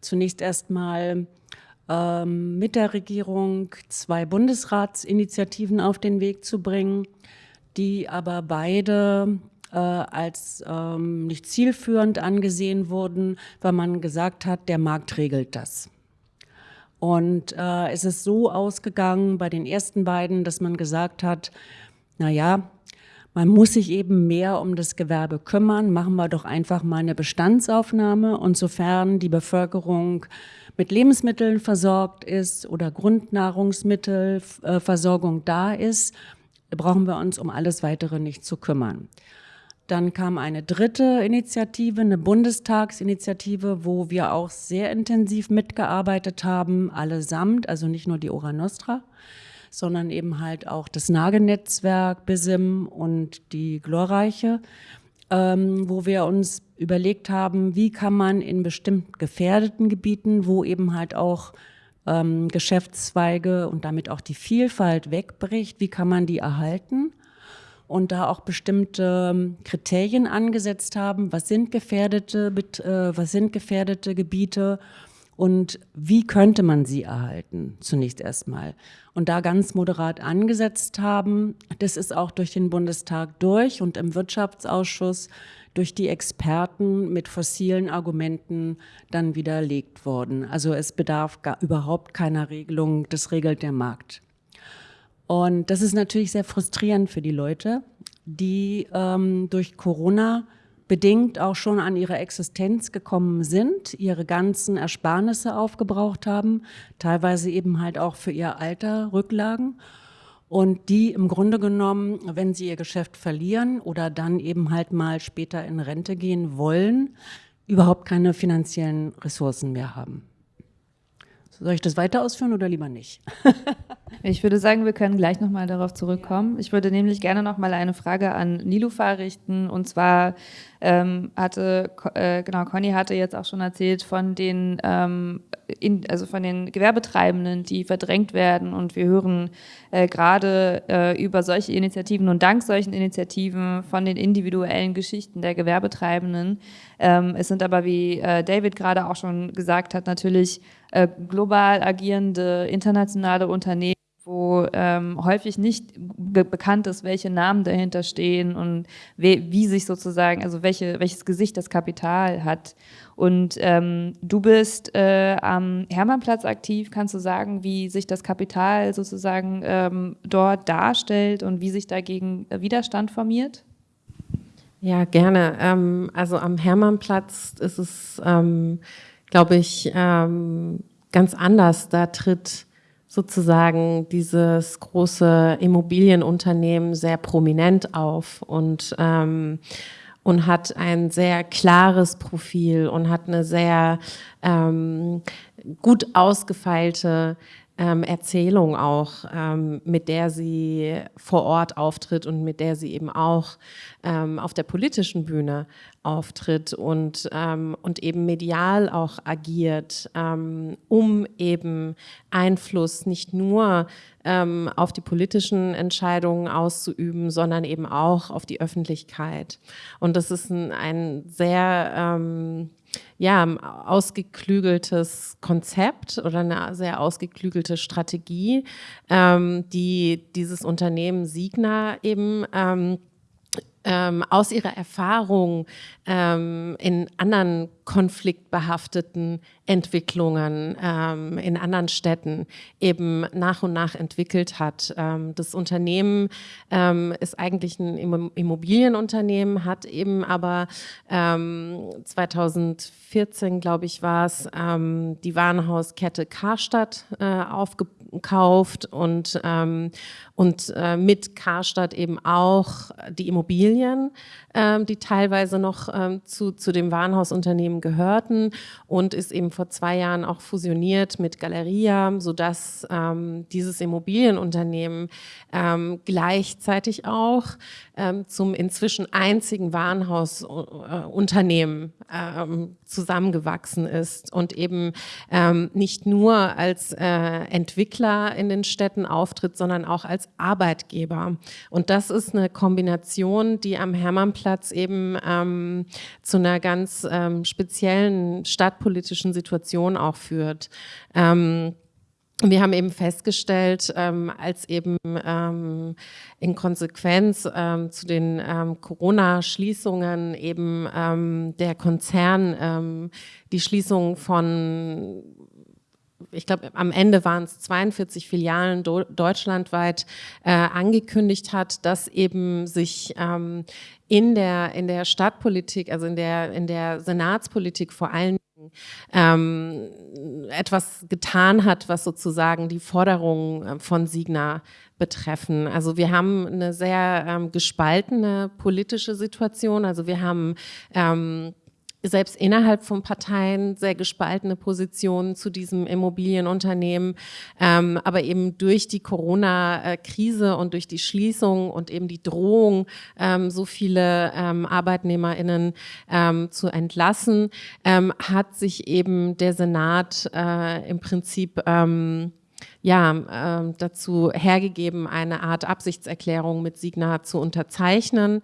zunächst erstmal ähm, mit der Regierung zwei Bundesratsinitiativen auf den Weg zu bringen, die aber beide äh, als ähm, nicht zielführend angesehen wurden, weil man gesagt hat, der Markt regelt das. Und äh, es ist so ausgegangen bei den ersten beiden, dass man gesagt hat, na ja, man muss sich eben mehr um das Gewerbe kümmern. Machen wir doch einfach mal eine Bestandsaufnahme. Und sofern die Bevölkerung mit Lebensmitteln versorgt ist oder Grundnahrungsmittelversorgung da ist, brauchen wir uns um alles Weitere nicht zu kümmern. Dann kam eine dritte Initiative, eine Bundestagsinitiative, wo wir auch sehr intensiv mitgearbeitet haben, allesamt, also nicht nur die Ora Nostra, sondern eben halt auch das Nagenetzwerk, BISIM und die Glorreiche, ähm, wo wir uns überlegt haben, wie kann man in bestimmten gefährdeten Gebieten, wo eben halt auch ähm, Geschäftszweige und damit auch die Vielfalt wegbricht, wie kann man die erhalten? Und da auch bestimmte ähm, Kriterien angesetzt haben, was sind gefährdete, äh, was sind gefährdete Gebiete und wie könnte man sie erhalten, zunächst erstmal. Und da ganz moderat angesetzt haben, das ist auch durch den Bundestag durch und im Wirtschaftsausschuss durch die Experten mit fossilen Argumenten dann widerlegt worden. Also es bedarf gar überhaupt keiner Regelung, das regelt der Markt. Und das ist natürlich sehr frustrierend für die Leute, die ähm, durch Corona bedingt auch schon an ihre Existenz gekommen sind, ihre ganzen Ersparnisse aufgebraucht haben, teilweise eben halt auch für ihr Alter Rücklagen und die im Grunde genommen, wenn sie ihr Geschäft verlieren oder dann eben halt mal später in Rente gehen wollen, überhaupt keine finanziellen Ressourcen mehr haben. Soll ich das weiter ausführen oder lieber nicht? Ich würde sagen, wir können gleich nochmal darauf zurückkommen. Ich würde nämlich gerne nochmal eine Frage an Nilufa richten. Und zwar ähm, hatte, äh, genau, Conny hatte jetzt auch schon erzählt von den, ähm, in, also von den Gewerbetreibenden, die verdrängt werden. Und wir hören äh, gerade äh, über solche Initiativen und dank solchen Initiativen von den individuellen Geschichten der Gewerbetreibenden. Ähm, es sind aber, wie äh, David gerade auch schon gesagt hat, natürlich äh, global agierende internationale Unternehmen, wo ähm, häufig nicht be bekannt ist, welche Namen dahinter stehen und wie, wie sich sozusagen, also welche, welches Gesicht das Kapital hat. Und ähm, du bist äh, am Hermannplatz aktiv. Kannst du sagen, wie sich das Kapital sozusagen ähm, dort darstellt und wie sich dagegen Widerstand formiert? Ja, gerne. Ähm, also am Hermannplatz ist es, ähm, glaube ich, ähm, ganz anders. Da tritt sozusagen dieses große Immobilienunternehmen sehr prominent auf und ähm, und hat ein sehr klares Profil und hat eine sehr ähm, gut ausgefeilte ähm, Erzählung auch, ähm, mit der sie vor Ort auftritt und mit der sie eben auch ähm, auf der politischen Bühne auftritt und, ähm, und eben medial auch agiert, ähm, um eben Einfluss nicht nur ähm, auf die politischen Entscheidungen auszuüben, sondern eben auch auf die Öffentlichkeit. Und das ist ein, ein sehr ja, ausgeklügeltes Konzept oder eine sehr ausgeklügelte Strategie, ähm, die dieses Unternehmen Signa eben ähm, ähm, aus ihrer Erfahrung ähm, in anderen konfliktbehafteten Entwicklungen ähm, in anderen Städten eben nach und nach entwickelt hat. Ähm, das Unternehmen ähm, ist eigentlich ein Immobilienunternehmen, hat eben aber 2014, ähm, glaube ich, war es, die Warenhauskette Karstadt äh, aufgekauft und, und äh, mit Karstadt eben auch die Immobilien, die teilweise noch zu, zu dem Warenhausunternehmen gehörten und ist eben vor zwei Jahren auch fusioniert mit Galeria, sodass ähm, dieses Immobilienunternehmen ähm, gleichzeitig auch ähm, zum inzwischen einzigen Warenhausunternehmen äh, ähm, zusammengewachsen ist und eben ähm, nicht nur als äh, Entwickler in den Städten auftritt, sondern auch als Arbeitgeber. Und das ist eine Kombination, die am Hermannplatz eben ähm, zu einer ganz ähm, speziellen stadtpolitischen Situation auch führt. Ähm, wir haben eben festgestellt, ähm, als eben ähm, in Konsequenz ähm, zu den ähm, Corona-Schließungen eben ähm, der Konzern ähm, die Schließung von ich glaube, am Ende waren es 42 Filialen deutschlandweit äh, angekündigt hat, dass eben sich ähm, in der in der Stadtpolitik, also in der in der Senatspolitik vor allem ähm, etwas getan hat, was sozusagen die Forderungen äh, von Signa betreffen. Also wir haben eine sehr ähm, gespaltene politische Situation. Also wir haben ähm, selbst innerhalb von Parteien sehr gespaltene Positionen zu diesem Immobilienunternehmen. Ähm, aber eben durch die Corona-Krise und durch die Schließung und eben die Drohung, ähm, so viele ähm, ArbeitnehmerInnen ähm, zu entlassen, ähm, hat sich eben der Senat äh, im Prinzip ähm, ja, äh, dazu hergegeben, eine Art Absichtserklärung mit Signa zu unterzeichnen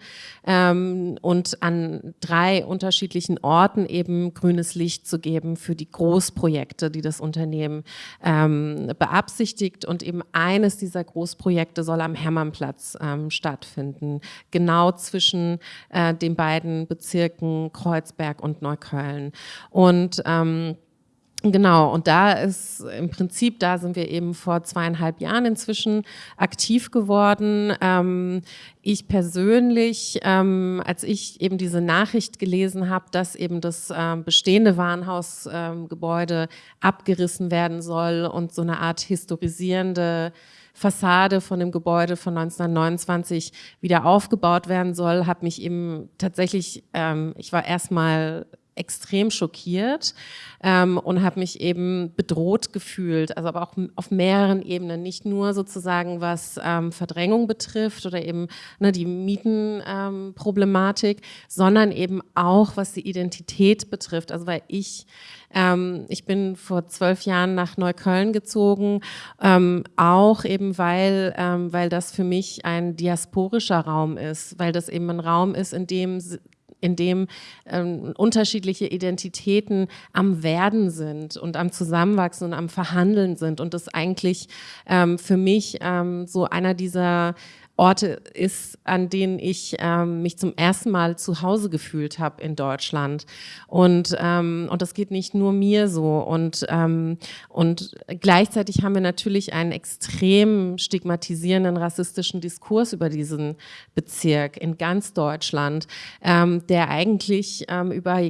ähm, und an drei unterschiedlichen Orten eben grünes Licht zu geben für die Großprojekte, die das Unternehmen ähm, beabsichtigt. Und eben eines dieser Großprojekte soll am Hermannplatz ähm, stattfinden, genau zwischen äh, den beiden Bezirken Kreuzberg und Neukölln. Und ähm, Genau, und da ist im Prinzip, da sind wir eben vor zweieinhalb Jahren inzwischen aktiv geworden. Ähm, ich persönlich, ähm, als ich eben diese Nachricht gelesen habe, dass eben das ähm, bestehende Warenhausgebäude ähm, abgerissen werden soll und so eine Art historisierende Fassade von dem Gebäude von 1929 wieder aufgebaut werden soll, habe mich eben tatsächlich, ähm, ich war erstmal extrem schockiert ähm, und habe mich eben bedroht gefühlt, also aber auch auf mehreren Ebenen, nicht nur sozusagen was ähm, Verdrängung betrifft oder eben ne, die Mietenproblematik, ähm, sondern eben auch was die Identität betrifft. Also weil ich ähm, ich bin vor zwölf Jahren nach Neukölln gezogen, ähm, auch eben weil, ähm, weil das für mich ein diasporischer Raum ist, weil das eben ein Raum ist, in dem in dem ähm, unterschiedliche Identitäten am Werden sind und am Zusammenwachsen und am Verhandeln sind. Und das eigentlich ähm, für mich ähm, so einer dieser Orte ist, an denen ich ähm, mich zum ersten Mal zu Hause gefühlt habe in Deutschland. Und, ähm, und das geht nicht nur mir so. Und, ähm, und gleichzeitig haben wir natürlich einen extrem stigmatisierenden rassistischen Diskurs über diesen Bezirk in ganz Deutschland, ähm, der eigentlich ähm, über,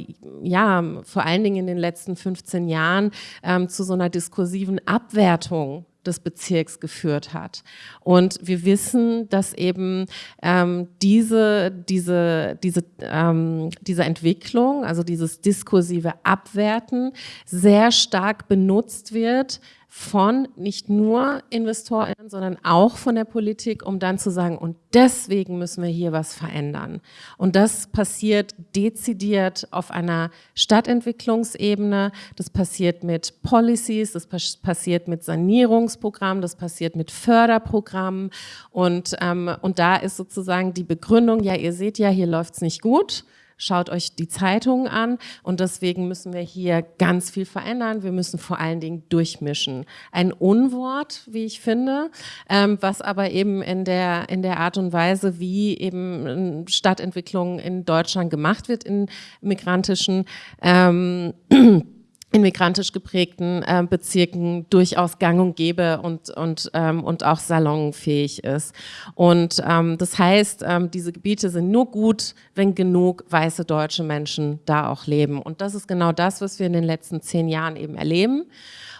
ja, vor allen Dingen in den letzten 15 Jahren ähm, zu so einer diskursiven Abwertung des Bezirks geführt hat. Und wir wissen, dass eben ähm, diese, diese, diese, ähm, diese Entwicklung, also dieses diskursive Abwerten, sehr stark benutzt wird von nicht nur Investoren, sondern auch von der Politik, um dann zu sagen, und deswegen müssen wir hier was verändern. Und das passiert dezidiert auf einer Stadtentwicklungsebene, das passiert mit Policies, das passiert mit Sanierungsprogrammen, das passiert mit Förderprogrammen. Und, ähm, und da ist sozusagen die Begründung, ja, ihr seht ja, hier läuft's nicht gut, schaut euch die Zeitungen an und deswegen müssen wir hier ganz viel verändern. Wir müssen vor allen Dingen durchmischen. Ein Unwort, wie ich finde, ähm, was aber eben in der, in der Art und Weise, wie eben Stadtentwicklung in Deutschland gemacht wird in migrantischen ähm, in migrantisch geprägten äh, Bezirken durchaus gang und gäbe und, und, ähm, und auch salonfähig ist. Und ähm, das heißt, ähm, diese Gebiete sind nur gut, wenn genug weiße deutsche Menschen da auch leben. Und das ist genau das, was wir in den letzten zehn Jahren eben erleben.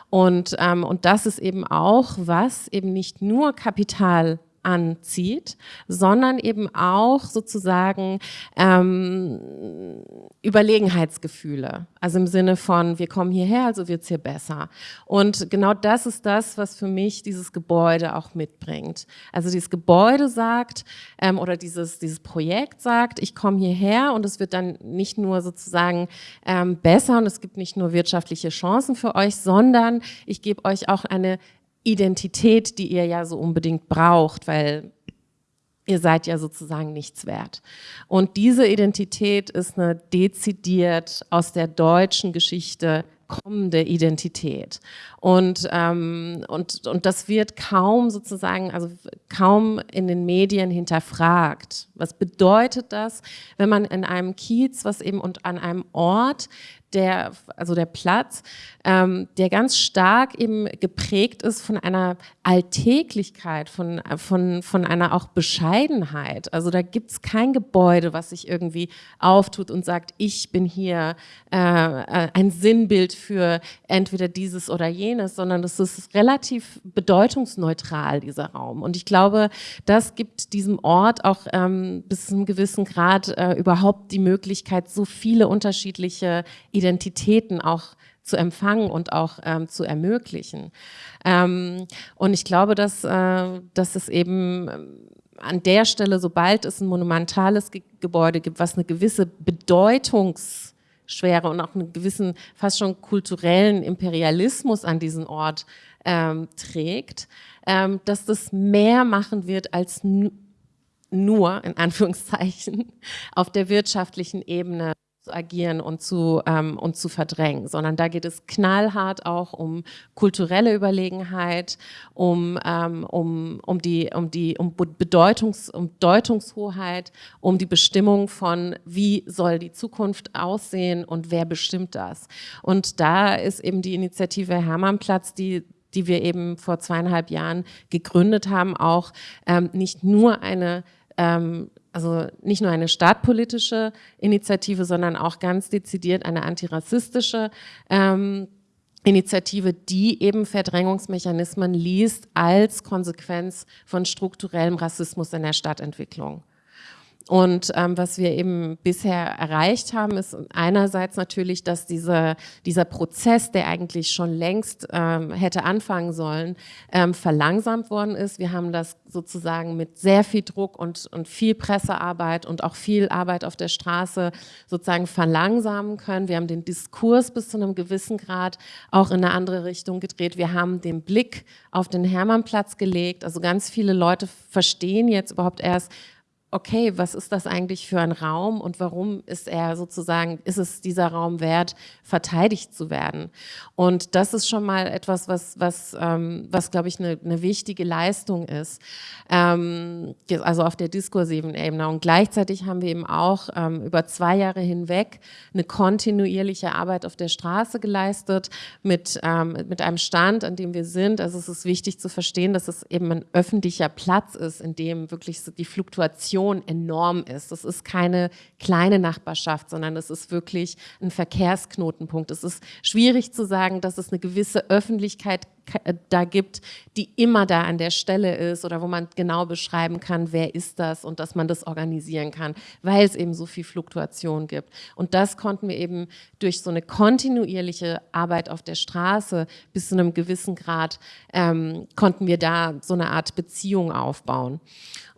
Und, ähm, und das ist eben auch, was eben nicht nur Kapital anzieht, sondern eben auch sozusagen ähm, Überlegenheitsgefühle. Also im Sinne von, wir kommen hierher, also wird's hier besser. Und genau das ist das, was für mich dieses Gebäude auch mitbringt. Also dieses Gebäude sagt, ähm, oder dieses, dieses Projekt sagt, ich komme hierher und es wird dann nicht nur sozusagen ähm, besser und es gibt nicht nur wirtschaftliche Chancen für euch, sondern ich gebe euch auch eine Identität, die ihr ja so unbedingt braucht, weil ihr seid ja sozusagen nichts wert. Und diese Identität ist eine dezidiert aus der deutschen Geschichte kommende Identität. Und, ähm, und, und das wird kaum sozusagen, also kaum in den Medien hinterfragt. Was bedeutet das, wenn man in einem Kiez, was eben und an einem Ort, der, also der Platz, ähm, der ganz stark eben geprägt ist von einer Alltäglichkeit, von, von, von einer auch Bescheidenheit. Also da gibt es kein Gebäude, was sich irgendwie auftut und sagt, ich bin hier äh, äh, ein Sinnbild für entweder dieses oder jenes, sondern das ist relativ bedeutungsneutral, dieser Raum. Und ich glaube, das gibt diesem Ort auch ähm, bis zu einem gewissen Grad äh, überhaupt die Möglichkeit, so viele unterschiedliche Identitäten auch zu empfangen und auch ähm, zu ermöglichen. Ähm, und ich glaube, dass, äh, dass es eben ähm, an der Stelle, sobald es ein monumentales Ge Gebäude gibt, was eine gewisse Bedeutungsschwere und auch einen gewissen, fast schon kulturellen Imperialismus an diesen Ort ähm, trägt, ähm, dass das mehr machen wird als nur, in Anführungszeichen, auf der wirtschaftlichen Ebene zu agieren und zu, ähm, und zu verdrängen, sondern da geht es knallhart auch um kulturelle Überlegenheit, um, ähm, um, um die, um die um Bedeutungs, um Deutungshoheit, um die Bestimmung von, wie soll die Zukunft aussehen und wer bestimmt das. Und da ist eben die Initiative Hermannplatz, die die wir eben vor zweieinhalb Jahren gegründet haben, auch ähm, nicht nur eine ähm, also nicht nur eine staatpolitische Initiative, sondern auch ganz dezidiert eine antirassistische ähm, Initiative, die eben Verdrängungsmechanismen liest als Konsequenz von strukturellem Rassismus in der Stadtentwicklung. Und ähm, was wir eben bisher erreicht haben, ist einerseits natürlich, dass diese, dieser Prozess, der eigentlich schon längst ähm, hätte anfangen sollen, ähm, verlangsamt worden ist. Wir haben das sozusagen mit sehr viel Druck und, und viel Pressearbeit und auch viel Arbeit auf der Straße sozusagen verlangsamen können. Wir haben den Diskurs bis zu einem gewissen Grad auch in eine andere Richtung gedreht. Wir haben den Blick auf den Hermannplatz gelegt. Also ganz viele Leute verstehen jetzt überhaupt erst, okay, was ist das eigentlich für ein Raum und warum ist er sozusagen, ist es dieser Raum wert, verteidigt zu werden? Und das ist schon mal etwas, was, was, ähm, was glaube ich, eine, eine wichtige Leistung ist, ähm, also auf der diskursiven Ebene. Und gleichzeitig haben wir eben auch ähm, über zwei Jahre hinweg eine kontinuierliche Arbeit auf der Straße geleistet mit, ähm, mit einem Stand, an dem wir sind. Also es ist wichtig zu verstehen, dass es eben ein öffentlicher Platz ist, in dem wirklich die Fluktuation Dimension enorm ist. Das ist keine kleine Nachbarschaft, sondern es ist wirklich ein Verkehrsknotenpunkt. Es ist schwierig zu sagen, dass es eine gewisse Öffentlichkeit äh, da gibt, die immer da an der Stelle ist oder wo man genau beschreiben kann, wer ist das und dass man das organisieren kann, weil es eben so viel Fluktuation gibt. Und das konnten wir eben durch so eine kontinuierliche Arbeit auf der Straße bis zu einem gewissen Grad, ähm, konnten wir da so eine Art Beziehung aufbauen.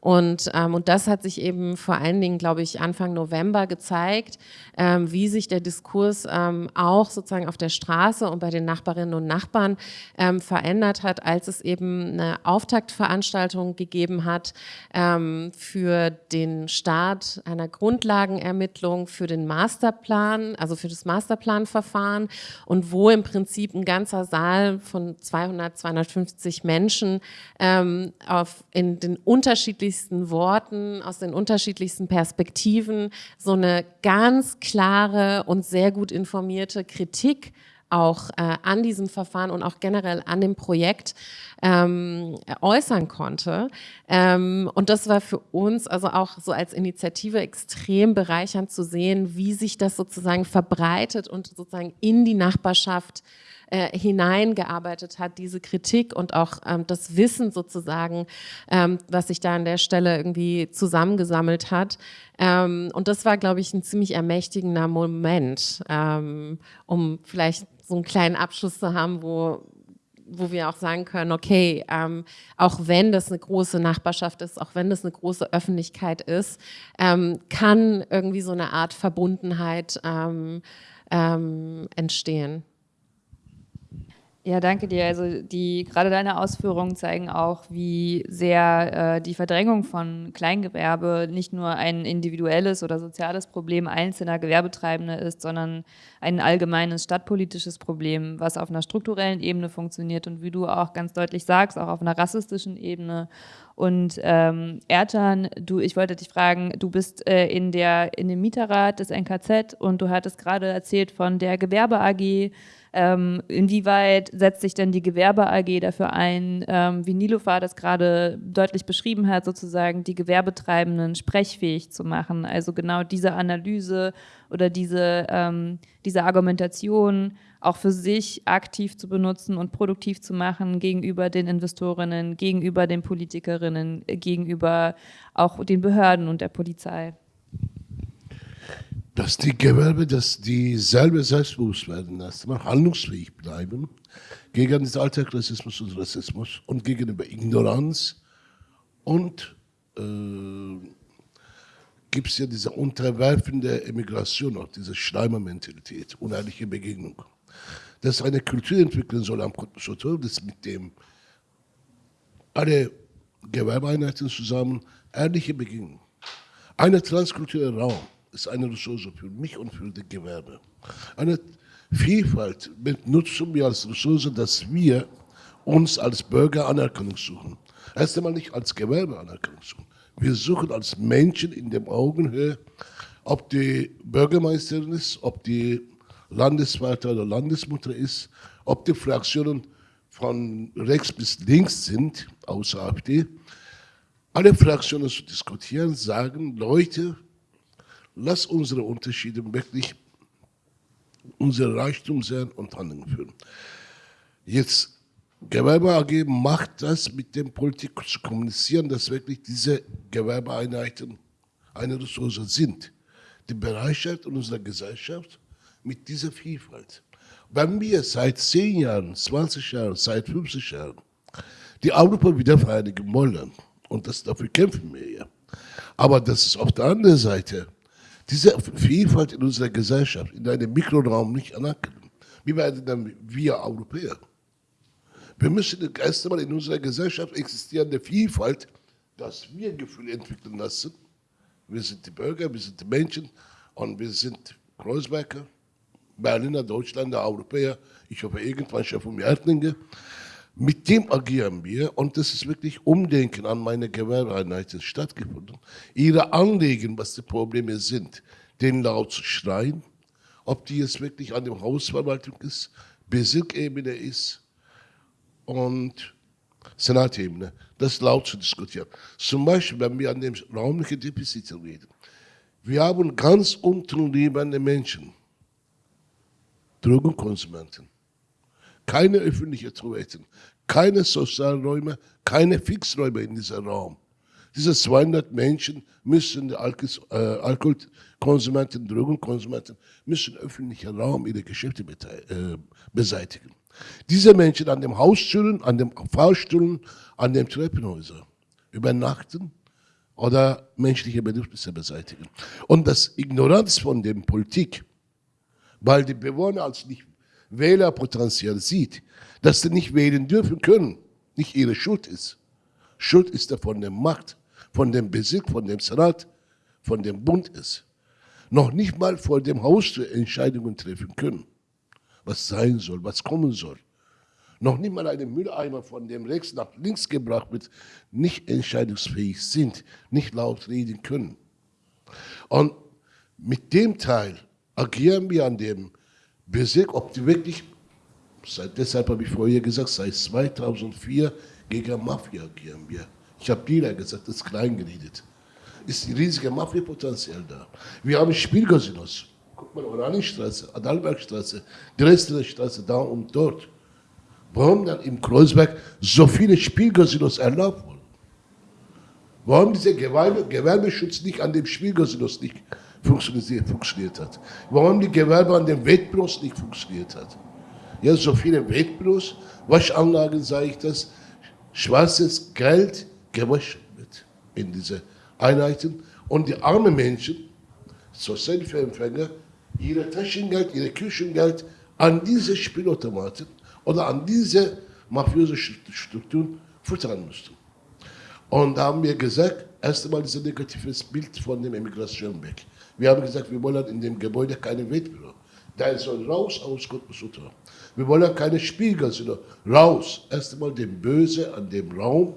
Und, ähm, und das hat sich eben vor allen Dingen, glaube ich, Anfang November gezeigt, ähm, wie sich der Diskurs ähm, auch sozusagen auf der Straße und bei den Nachbarinnen und Nachbarn ähm, verändert hat, als es eben eine Auftaktveranstaltung gegeben hat ähm, für den Start einer Grundlagenermittlung für den Masterplan, also für das Masterplanverfahren und wo im Prinzip ein ganzer Saal von 200, 250 Menschen ähm, auf, in den unterschiedlichen unterschiedlichsten Worten, aus den unterschiedlichsten Perspektiven so eine ganz klare und sehr gut informierte Kritik auch äh, an diesem Verfahren und auch generell an dem Projekt ähm, äußern konnte. Ähm, und das war für uns also auch so als Initiative extrem bereichernd zu sehen, wie sich das sozusagen verbreitet und sozusagen in die Nachbarschaft äh, hineingearbeitet hat, diese Kritik und auch ähm, das Wissen sozusagen, ähm, was sich da an der Stelle irgendwie zusammengesammelt hat. Ähm, und das war, glaube ich, ein ziemlich ermächtigender Moment, ähm, um vielleicht so einen kleinen Abschluss zu haben, wo wo wir auch sagen können, okay, ähm, auch wenn das eine große Nachbarschaft ist, auch wenn das eine große Öffentlichkeit ist, ähm, kann irgendwie so eine Art Verbundenheit ähm, ähm entstehen. Ja, danke dir. Also die gerade deine Ausführungen zeigen auch, wie sehr äh, die Verdrängung von Kleingewerbe nicht nur ein individuelles oder soziales Problem einzelner Gewerbetreibender ist, sondern ein allgemeines stadtpolitisches Problem, was auf einer strukturellen Ebene funktioniert und wie du auch ganz deutlich sagst, auch auf einer rassistischen Ebene. Und ähm, Ertan, du, ich wollte dich fragen, du bist äh, in der in dem Mieterrat des NKZ und du hattest gerade erzählt von der Gewerbe AG ähm, inwieweit setzt sich denn die Gewerbe AG dafür ein, ähm, wie Nilofa das gerade deutlich beschrieben hat, sozusagen die Gewerbetreibenden sprechfähig zu machen? Also genau diese Analyse oder diese, ähm, diese Argumentation auch für sich aktiv zu benutzen und produktiv zu machen gegenüber den Investorinnen, gegenüber den Politikerinnen, gegenüber auch den Behörden und der Polizei dass die Gewerbe, dass die selber selbstbewusst werden, erstmal handlungsfähig bleiben gegen den Alltagsrassismus und Rassismus und gegenüber Ignoranz und äh, gibt es ja diese unterwerfende Emigration, auch diese Schleimermentalität, unehrliche Begegnung. Dass eine Kultur entwickeln soll am Kulturschutz, das mit dem alle Gewerbeeinheiten zusammen ehrliche Begegnung. Eine transkulturelle Raum ist eine Ressource für mich und für das Gewerbe. Eine Vielfalt nutzen wir als Ressource, dass wir uns als Bürger Anerkennung suchen. Erst einmal nicht als Gewerbe Anerkennung suchen. Wir suchen als Menschen in der Augenhöhe, ob die Bürgermeisterin ist, ob die Landesvater oder Landesmutter ist, ob die Fraktionen von rechts bis links sind, außer AfD. Alle Fraktionen zu diskutieren, sagen, Leute, Lass unsere Unterschiede wirklich unser Reichtum sein und Handeln führen. Jetzt, Gewerbe AG macht das mit dem Politik zu kommunizieren, dass wirklich diese Gewerbeeinheiten eine Ressource sind. Die Bereitschaft unserer Gesellschaft mit dieser Vielfalt. Wenn wir seit 10 Jahren, 20 Jahren, seit 50 Jahren die Europa wieder vereinigen wollen, und das, dafür kämpfen wir ja, aber das ist auf der anderen Seite, diese Vielfalt in unserer Gesellschaft, in einem Mikroraum nicht anerkennen. Wie werden dann wir Europäer? Wir müssen erst einmal in unserer Gesellschaft existierende Vielfalt, dass wir Gefühle entwickeln lassen. Wir sind die Bürger, wir sind die Menschen und wir sind Kreuzberger, Berliner, Deutschländer, Europäer, ich hoffe irgendwann schon vom Erdlinge. Mit dem agieren wir und das ist wirklich Umdenken an meine Gewerbeeinheiten stattgefunden. Ihre Anliegen, was die Probleme sind, den laut zu schreien, ob die jetzt wirklich an der Hausverwaltung ist, Bezirkebene ist und Senatebene, das laut zu diskutieren. Zum Beispiel, wenn wir an dem räumlichen Defizit reden. Wir haben ganz unten lebende Menschen, Drogenkonsumenten, keine öffentlichen Toiletten, keine Sozialräume, keine Fixräume in diesem Raum. Diese 200 Menschen müssen, die äh, Alkoholkonsumenten, Drogenkonsumenten, müssen öffentlichen Raum ihre Geschäfte äh, beseitigen. Diese Menschen an den Haustüren, an den Fahrstühlen, an den Treppenhäusern übernachten oder menschliche Bedürfnisse beseitigen. Und das Ignoranz von der Politik weil die Bewohner als nicht Wählerpotenzial sieht, dass sie nicht wählen dürfen können, nicht ihre Schuld ist. Schuld ist er von der Macht, von dem Besitz, von dem Senat, von dem Bund ist. Noch nicht mal vor dem Haus Entscheidungen treffen können, was sein soll, was kommen soll. Noch nicht mal eine Mülleimer von dem rechts nach links gebracht wird, nicht entscheidungsfähig sind, nicht laut reden können. Und mit dem Teil agieren wir an dem Bezirk, ob die wirklich, deshalb habe ich vorher gesagt, seit 2004 gegen Mafia agieren wir. Ich habe Dealer gesagt, das ist klein geredet. Ist ein riesiges Mafia-Potenzial da. Wir haben Spielcasinos. Guck mal, Oranienstraße, Adalbergstraße, Dresdner Straße, da und dort. Warum dann im Kreuzberg so viele Spielcasinos erlaubt wurden? Warum dieser Gewerbe, Gewerbeschutz nicht an dem Spielcasinos nicht funktioniert, hat. Warum die Gewerbe an den Wettbüros nicht funktioniert hat. Ja, so viele Wettbüros, Waschanlagen, sage ich das, schwarzes Geld gewaschen wird in diese Einheiten und die armen Menschen, Sozialhilfeempfänger, ihre Taschengeld, ihre Küchengeld an diese Spielautomaten oder an diese mafiöse Strukturen futtern mussten. Und da haben wir gesagt, erst einmal dieses negatives Bild von der Emigration weg. Wir haben gesagt, wir wollen in dem Gebäude keine Wettbüro. Der soll raus aus Kutbusutra. Wir wollen keine Spiegel, sondern raus. Erst einmal dem Böse an dem Raum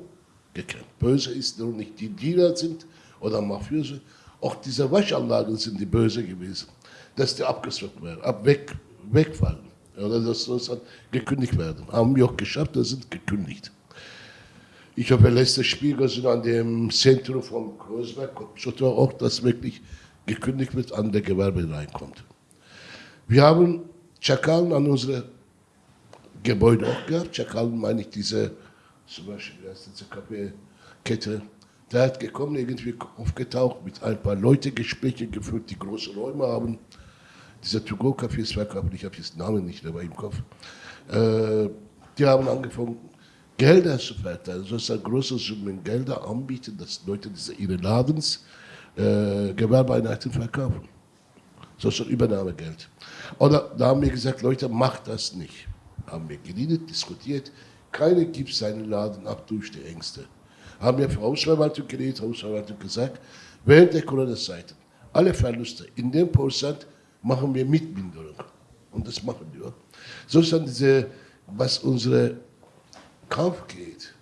gekannt. Böse ist nur nicht die Diener sind oder Mafiöse. Auch diese Waschanlagen sind die Böse gewesen. Dass die abgezogen werden, ab weg, wegfallen. Oder dass das gekündigt werden. Haben wir auch geschafft, das sind gekündigt. Ich hoffe, letzte Spiegel sind an dem Zentrum von Kreuzberg, auch das wirklich gekündigt wird, an der Gewerbe reinkommt. Wir haben Chakalen an unsere Gebäude auch gehabt. Chakalen meine ich diese, zum Beispiel diese Kaffeekette. Der hat gekommen, irgendwie aufgetaucht, mit ein paar Leute Gespräche geführt, die große Räume haben. Dieser To-Go-Cafés verkauft, ich habe jetzt den Namen nicht dabei im Kopf. Äh, die haben angefangen, Gelder zu verteilen, sozusagen große Summen Gelder anbieten, dass Leute diese, ihre Ladens äh, Gewerbeeinheiten verkaufen. So das Übernahmegeld. Oder da haben wir gesagt, Leute, macht das nicht. Haben wir geredet, diskutiert. Keiner gibt seinen Laden ab durch die Ängste. Haben wir für Hausverwaltung geredet, Hausverwaltung gesagt, während der Corona-Zeit, alle Verluste in dem Prozent machen wir Mitminderung. Und das machen wir. So ist dann diese, was unsere Kampf geht,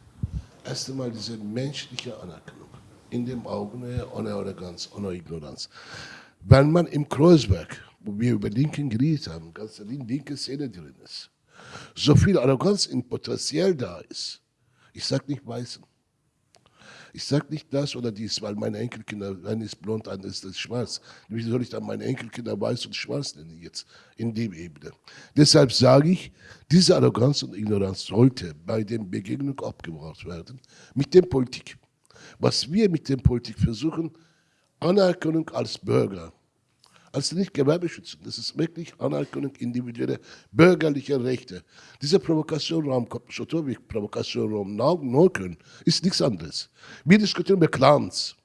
erst einmal diese menschliche Anerkennung in den Augen ohne Arroganz, ohne Ignoranz. Wenn man im Kreuzberg, wo wir über Linken geredet haben, ganz linke Szene drin ist, so viel Arroganz in Potenzial da ist, ich sage nicht Weißen, ich sage nicht das oder dies, weil meine Enkelkinder, eine ist blond, eine ist das schwarz. Wie soll ich dann meine Enkelkinder weiß und schwarz nennen jetzt in dem Ebene? Deshalb sage ich, diese Arroganz und Ignoranz sollte bei der Begegnung abgebracht werden mit der Politik was wir mit der Politik versuchen, Anerkennung als Bürger, als nicht Gewerbeschützen. Das ist wirklich Anerkennung individuelle bürgerliche Rechte. Dieser Provokationraum, Schotowik, Provokationraum Neukölln, ist nichts anderes. Wir diskutieren über Clans.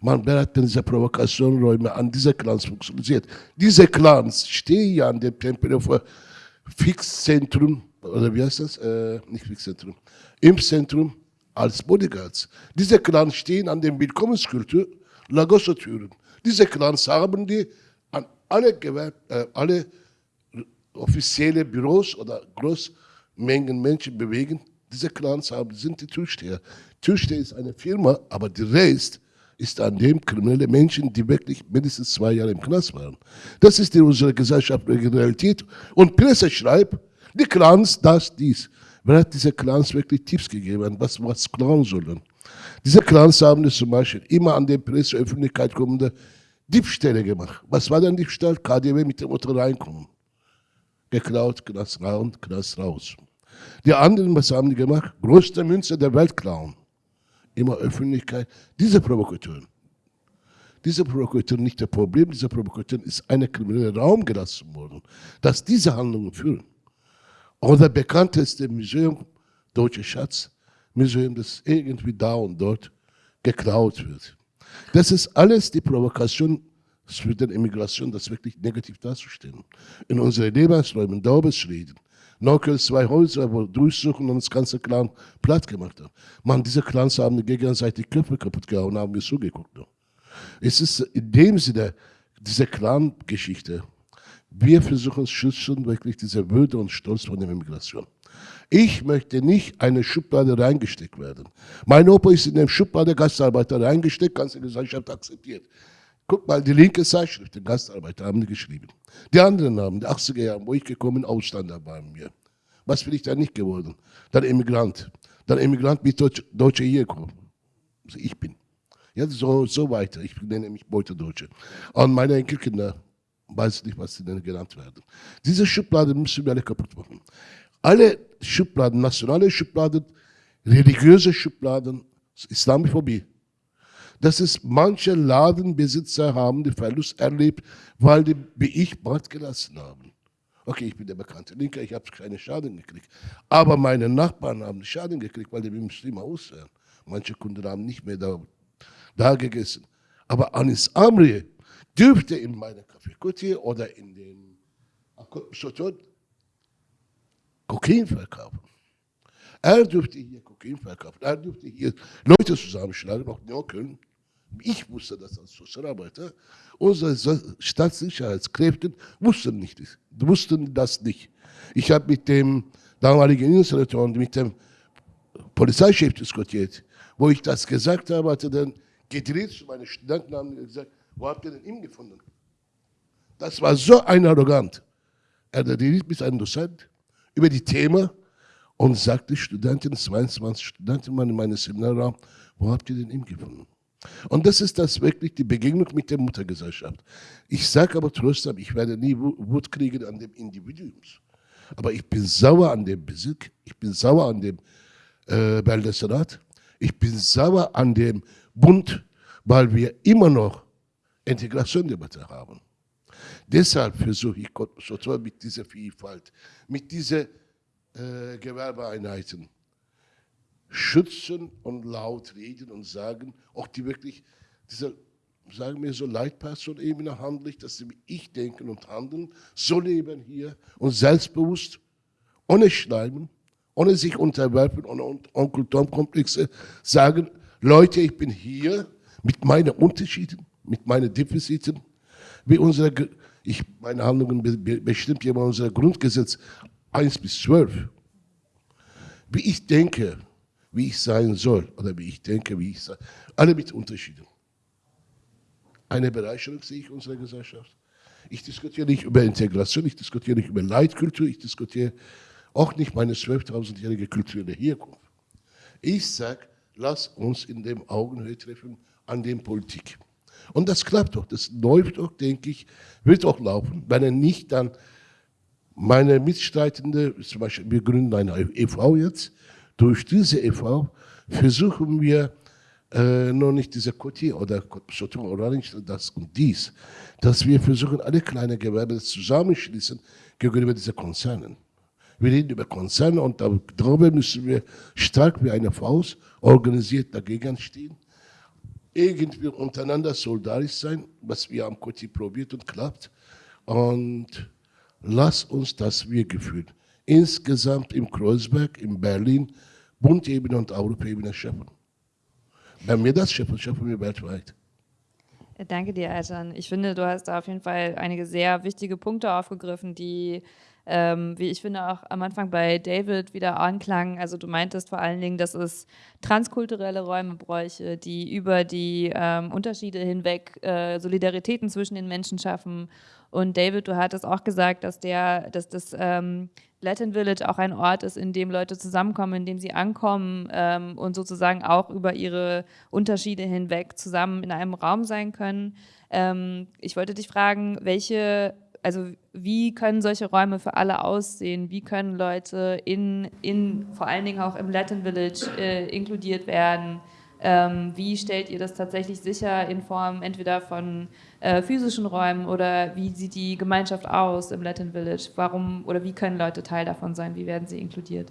Man berät diese Provokationräume an diese Clans funktioniert. Diese Clans stehen ja an dem Tempelhofer Fixzentrum, oder wie heißt das? Äh, nicht Fixzentrum, Impfzentrum als Bodyguards. Diese Clans stehen an dem Willkommenskultur Lagosso-Türen. Diese Clans haben die an alle, Gewerb äh, alle offizielle Büros oder Großmengen Menschen bewegen. Diese Clans haben, sind die Türsteher. Türsteher ist eine Firma, aber der Rest ist an dem kriminelle Menschen, die wirklich mindestens zwei Jahre im Knast waren. Das ist in unserer gesellschaftlichen Realität. Und Presse schreibt, die Clans, das, dies. Wer hat diese Clans wirklich Tipps gegeben, was, was klauen sollen? Diese Clans haben es zum Beispiel immer an der Presseöffentlichkeit kommende Diebstähle gemacht. Was war denn Diebstahl? KDW mit dem Auto reinkommen. Geklaut, Knast raus, Knast raus. Die anderen, was haben die gemacht? Größte Münze der Welt klauen. Immer Öffentlichkeit. Diese Provokatoren. Diese Provokatoren nicht das Problem, diese Provokatoren ist eine kriminelle Raum gelassen worden, dass diese Handlungen führen. Oder bekannteste Museum, Deutsche Schatz, Museum, das irgendwie da und dort geklaut wird. Das ist alles die Provokation für die Immigration, das wirklich negativ darzustellen. In unseren Lebensräumen, Daubesschläden, Neukölln zwei Häuser, wo durchsuchen und das ganze Clan platt gemacht haben. Man, diese Clans haben gegenseitig Köpfe kaputt gehauen, haben wir zugeguckt. Es ist in dem Sinne, diese Clan-Geschichte, wir versuchen zu schützen, wirklich diese Würde und Stolz von der Immigration. Ich möchte nicht eine Schublade reingesteckt werden. Mein Opa ist in der Schublade Gastarbeiter reingesteckt, ganze Gesellschaft akzeptiert. Guck mal, die linke Zeitschrift, die Gastarbeiter haben die geschrieben. Die anderen haben, die 80er Jahre, wo ich gekommen bin, Ausländer bei mir. Was bin ich da nicht geworden? Dann Immigrant. Dann Immigrant wie Deutsche, Deutsche hier gekommen. Also ich bin. Ja, so, so weiter. Ich nenne mich Beutedeutsche. Und meine Enkelkinder, weiß nicht, was sie denn genannt werden. Diese Schublade müssen wir alle kaputt machen. Alle Schubladen, nationale Schubladen, religiöse Schubladen, Islamophobie. Das ist, manche Ladenbesitzer haben den Verlust erlebt, weil die, wie ich, Bart gelassen haben. Okay, ich bin der bekannte Linker, ich habe keine Schaden gekriegt. Aber meine Nachbarn haben Schaden gekriegt, weil die Muslime aussehen. Manche Kunden haben nicht mehr da, da gegessen. Aber Anis Amri dürfte in meiner Kaffeekutte oder in den Kokain verkaufen. Er dürfte hier Kokain verkaufen. Er dürfte hier Leute zusammenschlagen, auch Neukölln. Ich wusste das als Sozialarbeiter. Unsere Staatssicherheitskräfte wussten, nicht, wussten das nicht. Ich habe mit dem damaligen Innensenator und mit dem Polizeichef diskutiert. Wo ich das gesagt habe, hat er dann gedreht zu meinen Studenten und gesagt, wo habt ihr denn ihn gefunden? Das war so ein arrogant. Er redet mit einem Dozent über die Themen und sagte Studenten, 22 Studenten in meinem Seminarraum, wo habt ihr denn ihn gefunden? Und das ist das wirklich die Begegnung mit der Muttergesellschaft. Ich sage aber trotzdem, ich werde nie Wut kriegen an dem Individuum. Aber ich bin sauer an dem Besitz, ich bin sauer an dem äh, Bundesrat, ich bin sauer an dem Bund, weil wir immer noch Integrationsdebatte haben. Deshalb versuche ich sozusagen mit dieser Vielfalt, mit diesen äh, Gewerbeeinheiten schützen und laut reden und sagen, auch die wirklich, diese, sagen wir so, Leitperson-Ebene handlich, dass sie wie ich denken und handeln, so leben hier und selbstbewusst, ohne Schleimen, ohne sich unterwerfen, ohne Onkel Tom-Komplexe, sagen, Leute, ich bin hier mit meinen Unterschieden, mit meinen Defiziten, wie unsere ich, meine Handlungen bestimmt ja unser Grundgesetz 1 bis 12. Wie ich denke, wie ich sein soll, oder wie ich denke, wie ich sei, alle mit Unterschieden. Eine Bereicherung sehe ich unserer Gesellschaft. Ich diskutiere nicht über Integration, ich diskutiere nicht über Leitkultur, ich diskutiere auch nicht meine 12.000-jährige kulturelle Herkunft. Ich sage, lass uns in dem Augenhöhe treffen an dem Politik. Und das klappt doch, das läuft doch, denke ich, wird auch laufen, wenn er nicht dann meine Mitstreitende, zum Beispiel, wir gründen eine e.V. jetzt, durch diese e.V. versuchen wir äh, nur nicht diese Koti oder oder nicht das und dies, dass wir versuchen, alle kleinen Gewerbe zusammenschließen gegenüber diesen Konzernen. Wir reden über Konzerne und darüber müssen wir stark wie eine Faust organisiert dagegen stehen. Irgendwie untereinander solidarisch sein, was wir am Koti probiert und klappt. Und lass uns das Wir-Gefühl insgesamt im Kreuzberg, in Berlin, Bundebene und Europaebene schaffen. Wenn wir das schaffen, schaffen wir weltweit. Danke dir, Eltern. Ich finde, du hast da auf jeden Fall einige sehr wichtige Punkte aufgegriffen, die ähm, wie ich finde, auch am Anfang bei David wieder anklang. Also du meintest vor allen Dingen, dass es transkulturelle Räume bräuchte, die über die ähm, Unterschiede hinweg äh, Solidaritäten zwischen den Menschen schaffen. Und David, du hattest auch gesagt, dass, der, dass das ähm, Latin Village auch ein Ort ist, in dem Leute zusammenkommen, in dem sie ankommen ähm, und sozusagen auch über ihre Unterschiede hinweg zusammen in einem Raum sein können. Ähm, ich wollte dich fragen, welche also wie können solche Räume für alle aussehen? Wie können Leute in, in vor allen Dingen auch im Latin Village äh, inkludiert werden? Ähm, wie stellt ihr das tatsächlich sicher in Form entweder von äh, physischen Räumen oder wie sieht die Gemeinschaft aus im Latin Village? Warum oder wie können Leute Teil davon sein? Wie werden sie inkludiert?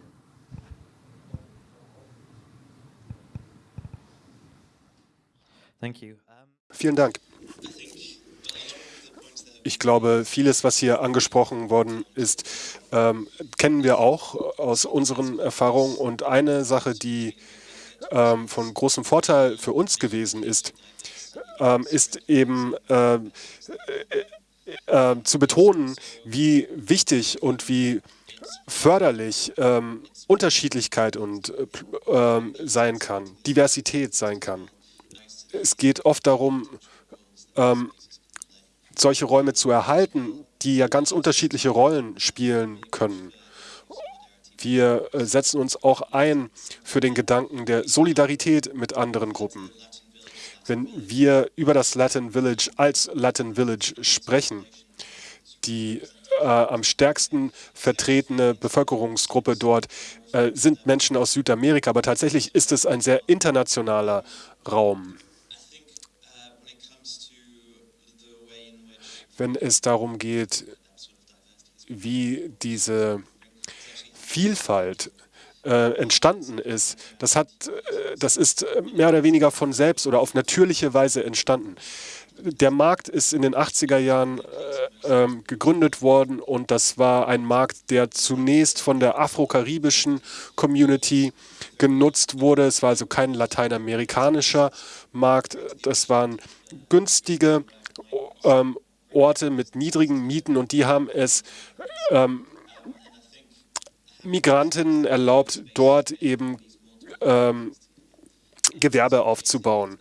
Thank you. Vielen Dank. Ich glaube, vieles, was hier angesprochen worden ist, ähm, kennen wir auch aus unseren Erfahrungen. Und eine Sache, die ähm, von großem Vorteil für uns gewesen ist, ähm, ist eben äh, äh, äh, zu betonen, wie wichtig und wie förderlich ähm, Unterschiedlichkeit und äh, ähm, sein kann, Diversität sein kann. Es geht oft darum, ähm, solche Räume zu erhalten, die ja ganz unterschiedliche Rollen spielen können. Wir äh, setzen uns auch ein für den Gedanken der Solidarität mit anderen Gruppen. Wenn wir über das Latin Village als Latin Village sprechen, die äh, am stärksten vertretene Bevölkerungsgruppe dort äh, sind Menschen aus Südamerika, aber tatsächlich ist es ein sehr internationaler Raum. Wenn es darum geht, wie diese Vielfalt äh, entstanden ist, das, hat, äh, das ist mehr oder weniger von selbst oder auf natürliche Weise entstanden. Der Markt ist in den 80er Jahren äh, ähm, gegründet worden und das war ein Markt, der zunächst von der afro-karibischen Community genutzt wurde. Es war also kein lateinamerikanischer Markt, das waren günstige ähm, Orte mit niedrigen Mieten und die haben es ähm, Migrantinnen erlaubt, dort eben ähm, Gewerbe aufzubauen.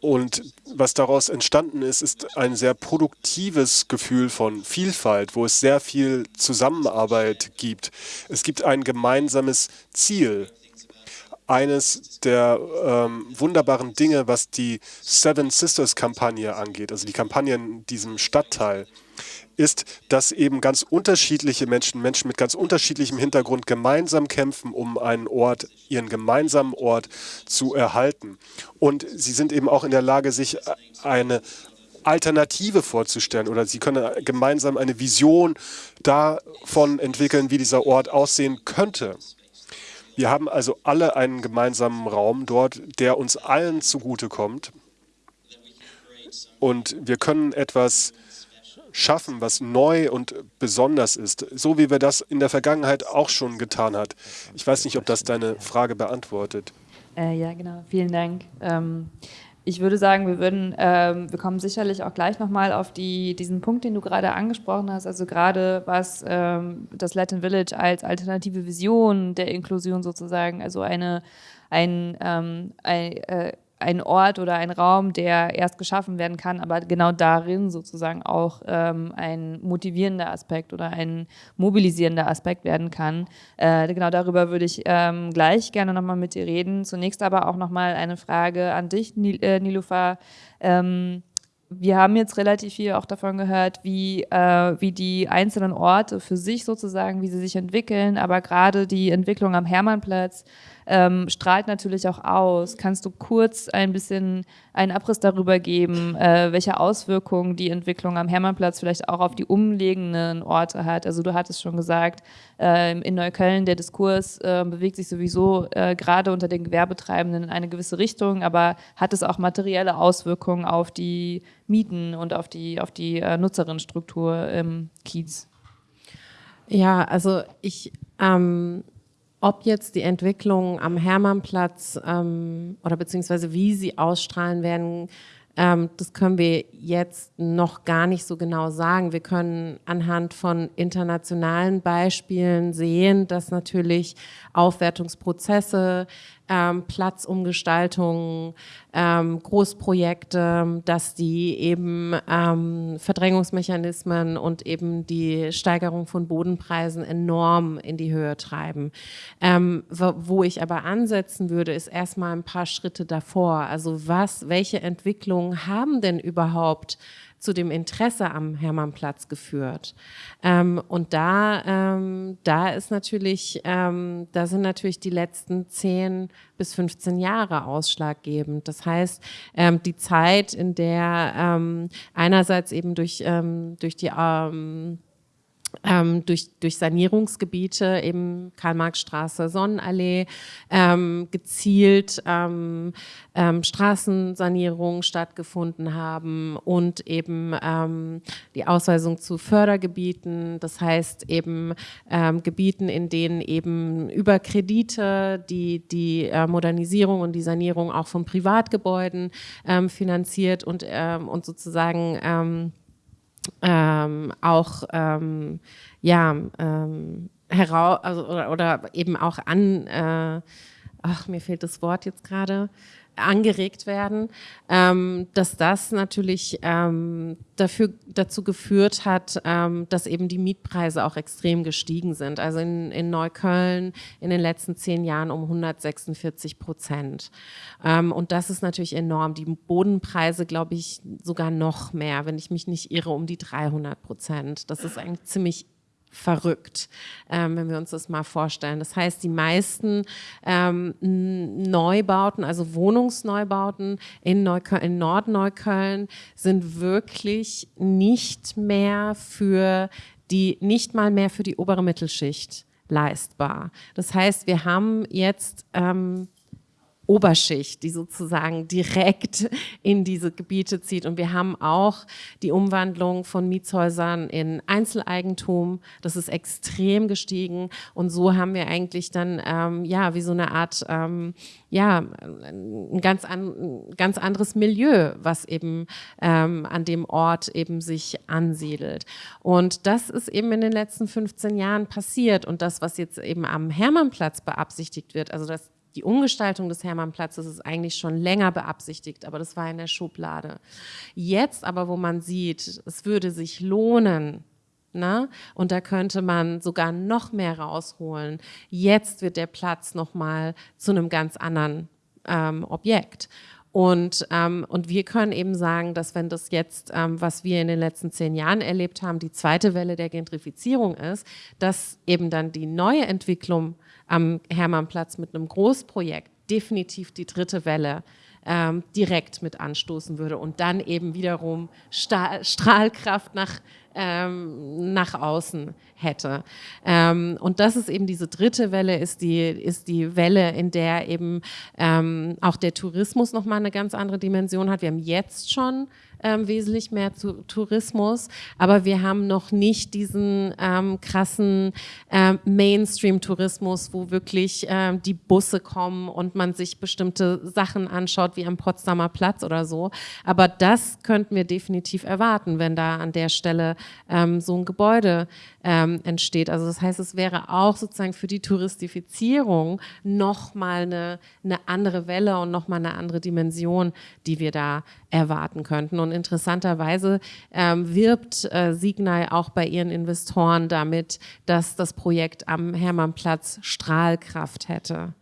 Und was daraus entstanden ist, ist ein sehr produktives Gefühl von Vielfalt, wo es sehr viel Zusammenarbeit gibt. Es gibt ein gemeinsames Ziel, eines der ähm, wunderbaren Dinge, was die Seven Sisters Kampagne angeht, also die Kampagne in diesem Stadtteil, ist, dass eben ganz unterschiedliche Menschen, Menschen mit ganz unterschiedlichem Hintergrund gemeinsam kämpfen, um einen Ort, ihren gemeinsamen Ort zu erhalten. Und sie sind eben auch in der Lage, sich eine Alternative vorzustellen oder sie können gemeinsam eine Vision davon entwickeln, wie dieser Ort aussehen könnte. Wir haben also alle einen gemeinsamen Raum dort, der uns allen zugutekommt. Und wir können etwas schaffen, was neu und besonders ist, so wie wir das in der Vergangenheit auch schon getan hat. Ich weiß nicht, ob das deine Frage beantwortet. Äh, ja, genau. Vielen Dank. Ähm, ich würde sagen, wir würden, ähm, wir kommen sicherlich auch gleich nochmal auf die, diesen Punkt, den du gerade angesprochen hast, also gerade was ähm, das Latin Village als alternative Vision der Inklusion sozusagen, also eine, ein, ähm, ein äh, ein Ort oder ein Raum, der erst geschaffen werden kann, aber genau darin sozusagen auch ähm, ein motivierender Aspekt oder ein mobilisierender Aspekt werden kann. Äh, genau darüber würde ich ähm, gleich gerne nochmal mit dir reden. Zunächst aber auch nochmal eine Frage an dich, Nil äh, Nilufa. Ähm, wir haben jetzt relativ viel auch davon gehört, wie, äh, wie die einzelnen Orte für sich sozusagen, wie sie sich entwickeln, aber gerade die Entwicklung am Hermannplatz ähm, strahlt natürlich auch aus. Kannst du kurz ein bisschen einen Abriss darüber geben, äh, welche Auswirkungen die Entwicklung am Hermannplatz vielleicht auch auf die umliegenden Orte hat? Also du hattest schon gesagt, äh, in Neukölln der Diskurs äh, bewegt sich sowieso äh, gerade unter den Gewerbetreibenden in eine gewisse Richtung, aber hat es auch materielle Auswirkungen auf die Mieten und auf die, auf die äh, Nutzerinnenstruktur im Kiez? Ja, also ich, ähm, ob jetzt die Entwicklung am Hermannplatz ähm, oder beziehungsweise wie sie ausstrahlen werden, ähm, das können wir jetzt noch gar nicht so genau sagen. Wir können anhand von internationalen Beispielen sehen, dass natürlich Aufwertungsprozesse ähm, Platzumgestaltungen, ähm, Großprojekte, dass die eben ähm, Verdrängungsmechanismen und eben die Steigerung von Bodenpreisen enorm in die Höhe treiben. Ähm, wo, wo ich aber ansetzen würde, ist erstmal ein paar Schritte davor. Also was, welche Entwicklungen haben denn überhaupt zu dem Interesse am Hermannplatz geführt. Ähm, und da, ähm, da ist natürlich, ähm, da sind natürlich die letzten 10 bis 15 Jahre ausschlaggebend. Das heißt, ähm, die Zeit, in der ähm, einerseits eben durch, ähm, durch die ähm, durch, durch Sanierungsgebiete, eben Karl-Marx-Straße, Sonnenallee, ähm, gezielt ähm, ähm, Straßensanierungen stattgefunden haben und eben ähm, die Ausweisung zu Fördergebieten, das heißt eben ähm, Gebieten, in denen eben über Kredite die, die äh, Modernisierung und die Sanierung auch von Privatgebäuden ähm, finanziert und, ähm, und sozusagen ähm, auch ähm, ja ähm, heraus also, oder, oder, eben auch an äh, ach mir fehlt das Wort jetzt gerade angeregt werden, ähm, dass das natürlich ähm, dafür, dazu geführt hat, ähm, dass eben die Mietpreise auch extrem gestiegen sind. Also in, in Neukölln in den letzten zehn Jahren um 146 Prozent. Ähm, und das ist natürlich enorm. Die Bodenpreise, glaube ich, sogar noch mehr, wenn ich mich nicht irre, um die 300 Prozent. Das ist eigentlich ziemlich verrückt, ähm, wenn wir uns das mal vorstellen. Das heißt, die meisten ähm, Neubauten, also Wohnungsneubauten in, Neukölln, in Nordneukölln sind wirklich nicht mehr für die, nicht mal mehr für die obere Mittelschicht leistbar. Das heißt, wir haben jetzt ähm, Oberschicht, die sozusagen direkt in diese Gebiete zieht. Und wir haben auch die Umwandlung von Mietshäusern in Einzeleigentum. Das ist extrem gestiegen. Und so haben wir eigentlich dann, ähm, ja, wie so eine Art, ähm, ja, ein ganz, an, ganz anderes Milieu, was eben ähm, an dem Ort eben sich ansiedelt. Und das ist eben in den letzten 15 Jahren passiert. Und das, was jetzt eben am Hermannplatz beabsichtigt wird, also das die Umgestaltung des Hermannplatzes ist eigentlich schon länger beabsichtigt, aber das war in der Schublade. Jetzt aber, wo man sieht, es würde sich lohnen, na? Ne, und da könnte man sogar noch mehr rausholen. Jetzt wird der Platz nochmal zu einem ganz anderen ähm, Objekt. Und, ähm, und wir können eben sagen, dass wenn das jetzt, ähm, was wir in den letzten zehn Jahren erlebt haben, die zweite Welle der Gentrifizierung ist, dass eben dann die neue Entwicklung am Hermannplatz mit einem Großprojekt definitiv die dritte Welle ähm, direkt mit anstoßen würde und dann eben wiederum Stahl, Strahlkraft nach, ähm, nach außen hätte. Ähm, und das ist eben diese dritte Welle, ist die, ist die Welle, in der eben ähm, auch der Tourismus nochmal eine ganz andere Dimension hat. Wir haben jetzt schon ähm, wesentlich mehr zu Tourismus, aber wir haben noch nicht diesen ähm, krassen ähm, Mainstream-Tourismus, wo wirklich ähm, die Busse kommen und man sich bestimmte Sachen anschaut, wie am Potsdamer Platz oder so. Aber das könnten wir definitiv erwarten, wenn da an der Stelle ähm, so ein Gebäude ähm, entsteht. Also das heißt, es wäre auch sozusagen für die Touristifizierung nochmal eine, eine andere Welle und nochmal eine andere Dimension, die wir da erwarten könnten. Und interessanterweise ähm, wirbt äh, Signal auch bei ihren Investoren damit, dass das Projekt am Hermannplatz Strahlkraft hätte.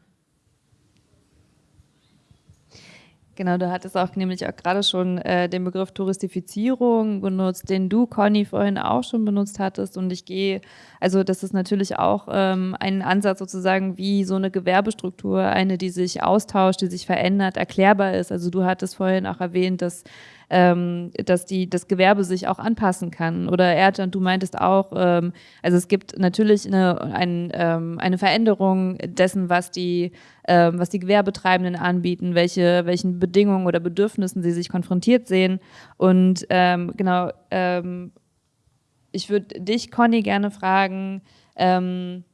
Genau, du hattest auch nämlich auch gerade schon äh, den Begriff Touristifizierung benutzt, den du, Conny, vorhin auch schon benutzt hattest. Und ich gehe, also das ist natürlich auch ähm, ein Ansatz sozusagen, wie so eine Gewerbestruktur, eine, die sich austauscht, die sich verändert, erklärbar ist. Also du hattest vorhin auch erwähnt, dass ähm, dass die, das Gewerbe sich auch anpassen kann. Oder Erdjan, du meintest auch, ähm, also es gibt natürlich eine, ein, ähm, eine Veränderung dessen, was die, ähm, was die Gewerbetreibenden anbieten, welche, welchen Bedingungen oder Bedürfnissen sie sich konfrontiert sehen. Und ähm, genau, ähm, ich würde dich, Conny, gerne fragen, ähm,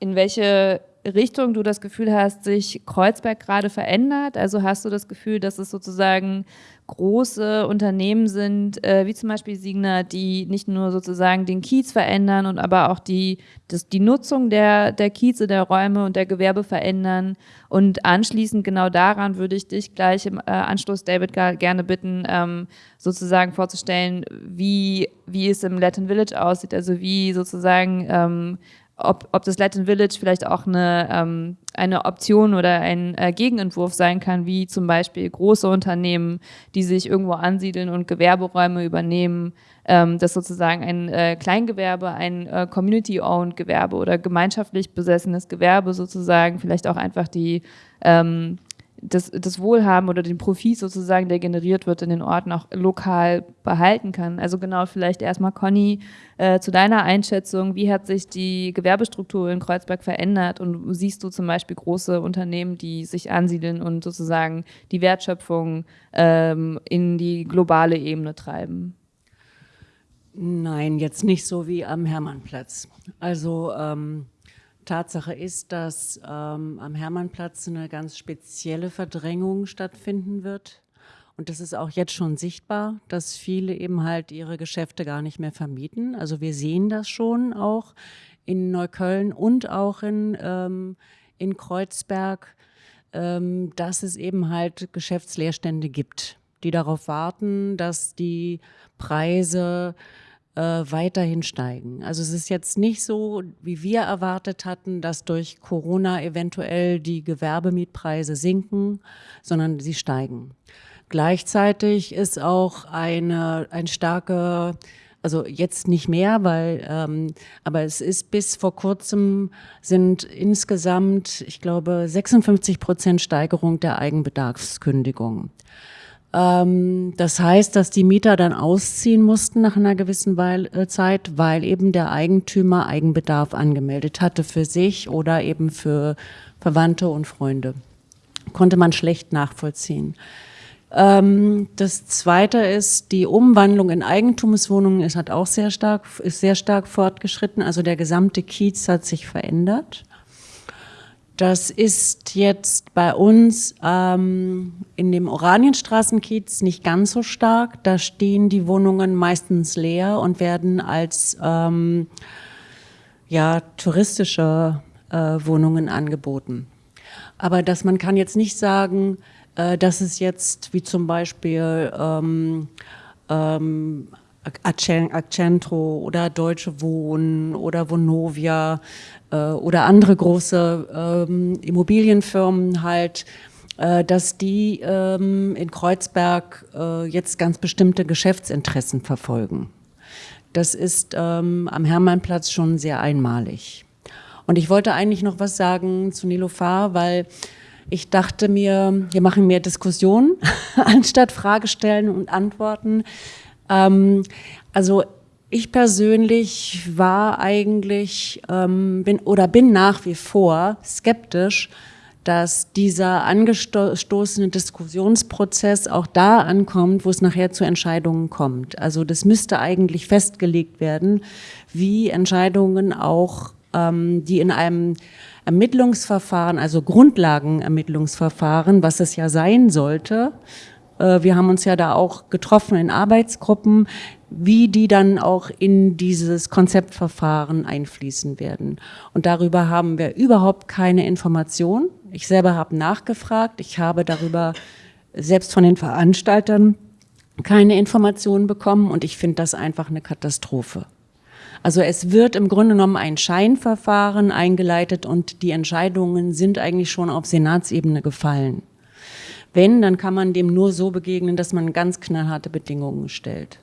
in welche Richtung du das Gefühl hast, sich Kreuzberg gerade verändert? Also hast du das Gefühl, dass es sozusagen große Unternehmen sind, äh, wie zum Beispiel Signa, die nicht nur sozusagen den Kiez verändern und aber auch die, das, die Nutzung der, der Kieze, der Räume und der Gewerbe verändern. Und anschließend genau daran würde ich dich gleich im äh, Anschluss, David, gerne bitten, ähm, sozusagen vorzustellen, wie, wie es im Latin Village aussieht, also wie sozusagen ähm, ob, ob das Latin Village vielleicht auch eine, ähm, eine Option oder ein äh, Gegenentwurf sein kann, wie zum Beispiel große Unternehmen, die sich irgendwo ansiedeln und Gewerberäume übernehmen, ähm, dass sozusagen ein äh, Kleingewerbe, ein äh, Community-owned Gewerbe oder gemeinschaftlich besessenes Gewerbe sozusagen vielleicht auch einfach die ähm, das, das Wohlhaben oder den Profit sozusagen, der generiert wird in den Orten, auch lokal behalten kann. Also genau, vielleicht erstmal Conny, äh, zu deiner Einschätzung, wie hat sich die Gewerbestruktur in Kreuzberg verändert und siehst du zum Beispiel große Unternehmen, die sich ansiedeln und sozusagen die Wertschöpfung ähm, in die globale Ebene treiben? Nein, jetzt nicht so wie am Hermannplatz. Also ähm Tatsache ist, dass ähm, am Hermannplatz eine ganz spezielle Verdrängung stattfinden wird. Und das ist auch jetzt schon sichtbar, dass viele eben halt ihre Geschäfte gar nicht mehr vermieten. Also wir sehen das schon auch in Neukölln und auch in, ähm, in Kreuzberg, ähm, dass es eben halt Geschäftsleerstände gibt, die darauf warten, dass die Preise äh, weiterhin steigen. Also es ist jetzt nicht so, wie wir erwartet hatten, dass durch Corona eventuell die Gewerbemietpreise sinken, sondern sie steigen. Gleichzeitig ist auch eine, ein starke also jetzt nicht mehr, weil, ähm, aber es ist bis vor kurzem sind insgesamt, ich glaube, 56 Prozent Steigerung der Eigenbedarfskündigung. Ähm, das heißt, dass die Mieter dann ausziehen mussten nach einer gewissen äh, Zeit, weil eben der Eigentümer Eigenbedarf angemeldet hatte für sich oder eben für Verwandte und Freunde. Konnte man schlecht nachvollziehen. Ähm, das zweite ist, die Umwandlung in Eigentumswohnungen ist, hat auch sehr stark, ist sehr stark fortgeschritten. Also der gesamte Kiez hat sich verändert. Das ist jetzt bei uns ähm, in dem Oranienstraßenkiez nicht ganz so stark. Da stehen die Wohnungen meistens leer und werden als ähm, ja, touristische äh, Wohnungen angeboten. Aber dass man kann jetzt nicht sagen, äh, dass es jetzt wie zum Beispiel ähm, ähm, Accentro oder Deutsche Wohnen oder Vonovia oder andere große ähm, Immobilienfirmen halt, äh, dass die ähm, in Kreuzberg äh, jetzt ganz bestimmte Geschäftsinteressen verfolgen. Das ist ähm, am Hermannplatz schon sehr einmalig. Und ich wollte eigentlich noch was sagen zu Nilofar, weil ich dachte mir, wir machen mehr Diskussionen anstatt Fragestellen und Antworten. Ähm, also ich persönlich war eigentlich ähm, bin oder bin nach wie vor skeptisch, dass dieser angestoßene Diskussionsprozess auch da ankommt, wo es nachher zu Entscheidungen kommt. Also das müsste eigentlich festgelegt werden, wie Entscheidungen auch, ähm, die in einem Ermittlungsverfahren, also Grundlagenermittlungsverfahren, was es ja sein sollte, wir haben uns ja da auch getroffen in Arbeitsgruppen, wie die dann auch in dieses Konzeptverfahren einfließen werden. Und darüber haben wir überhaupt keine Information. Ich selber habe nachgefragt. Ich habe darüber selbst von den Veranstaltern keine Informationen bekommen und ich finde das einfach eine Katastrophe. Also es wird im Grunde genommen ein Scheinverfahren eingeleitet und die Entscheidungen sind eigentlich schon auf Senatsebene gefallen. Wenn, dann kann man dem nur so begegnen, dass man ganz knallharte Bedingungen stellt.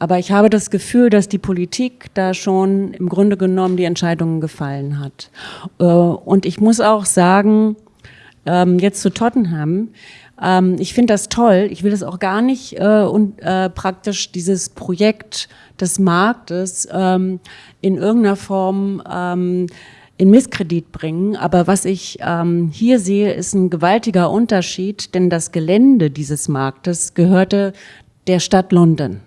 Aber ich habe das Gefühl, dass die Politik da schon im Grunde genommen die Entscheidungen gefallen hat. Äh, und ich muss auch sagen, ähm, jetzt zu Tottenham, ähm, ich finde das toll. Ich will das auch gar nicht äh, und äh, praktisch dieses Projekt des Marktes ähm, in irgendeiner Form in Misskredit bringen. Aber was ich ähm, hier sehe, ist ein gewaltiger Unterschied, denn das Gelände dieses Marktes gehörte der Stadt London.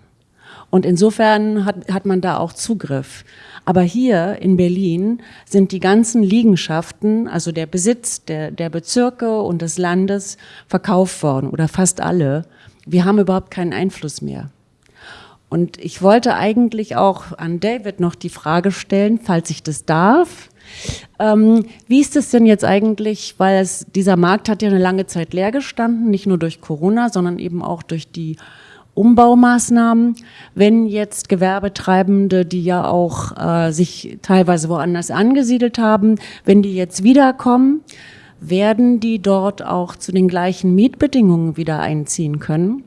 Und insofern hat, hat man da auch Zugriff. Aber hier in Berlin sind die ganzen Liegenschaften, also der Besitz der, der Bezirke und des Landes verkauft worden oder fast alle. Wir haben überhaupt keinen Einfluss mehr. Und ich wollte eigentlich auch an David noch die Frage stellen, falls ich das darf. Ähm, wie ist es denn jetzt eigentlich, weil es, dieser Markt hat ja eine lange Zeit leer gestanden, nicht nur durch Corona, sondern eben auch durch die Umbaumaßnahmen, wenn jetzt Gewerbetreibende, die ja auch äh, sich teilweise woanders angesiedelt haben, wenn die jetzt wiederkommen, werden die dort auch zu den gleichen Mietbedingungen wieder einziehen können?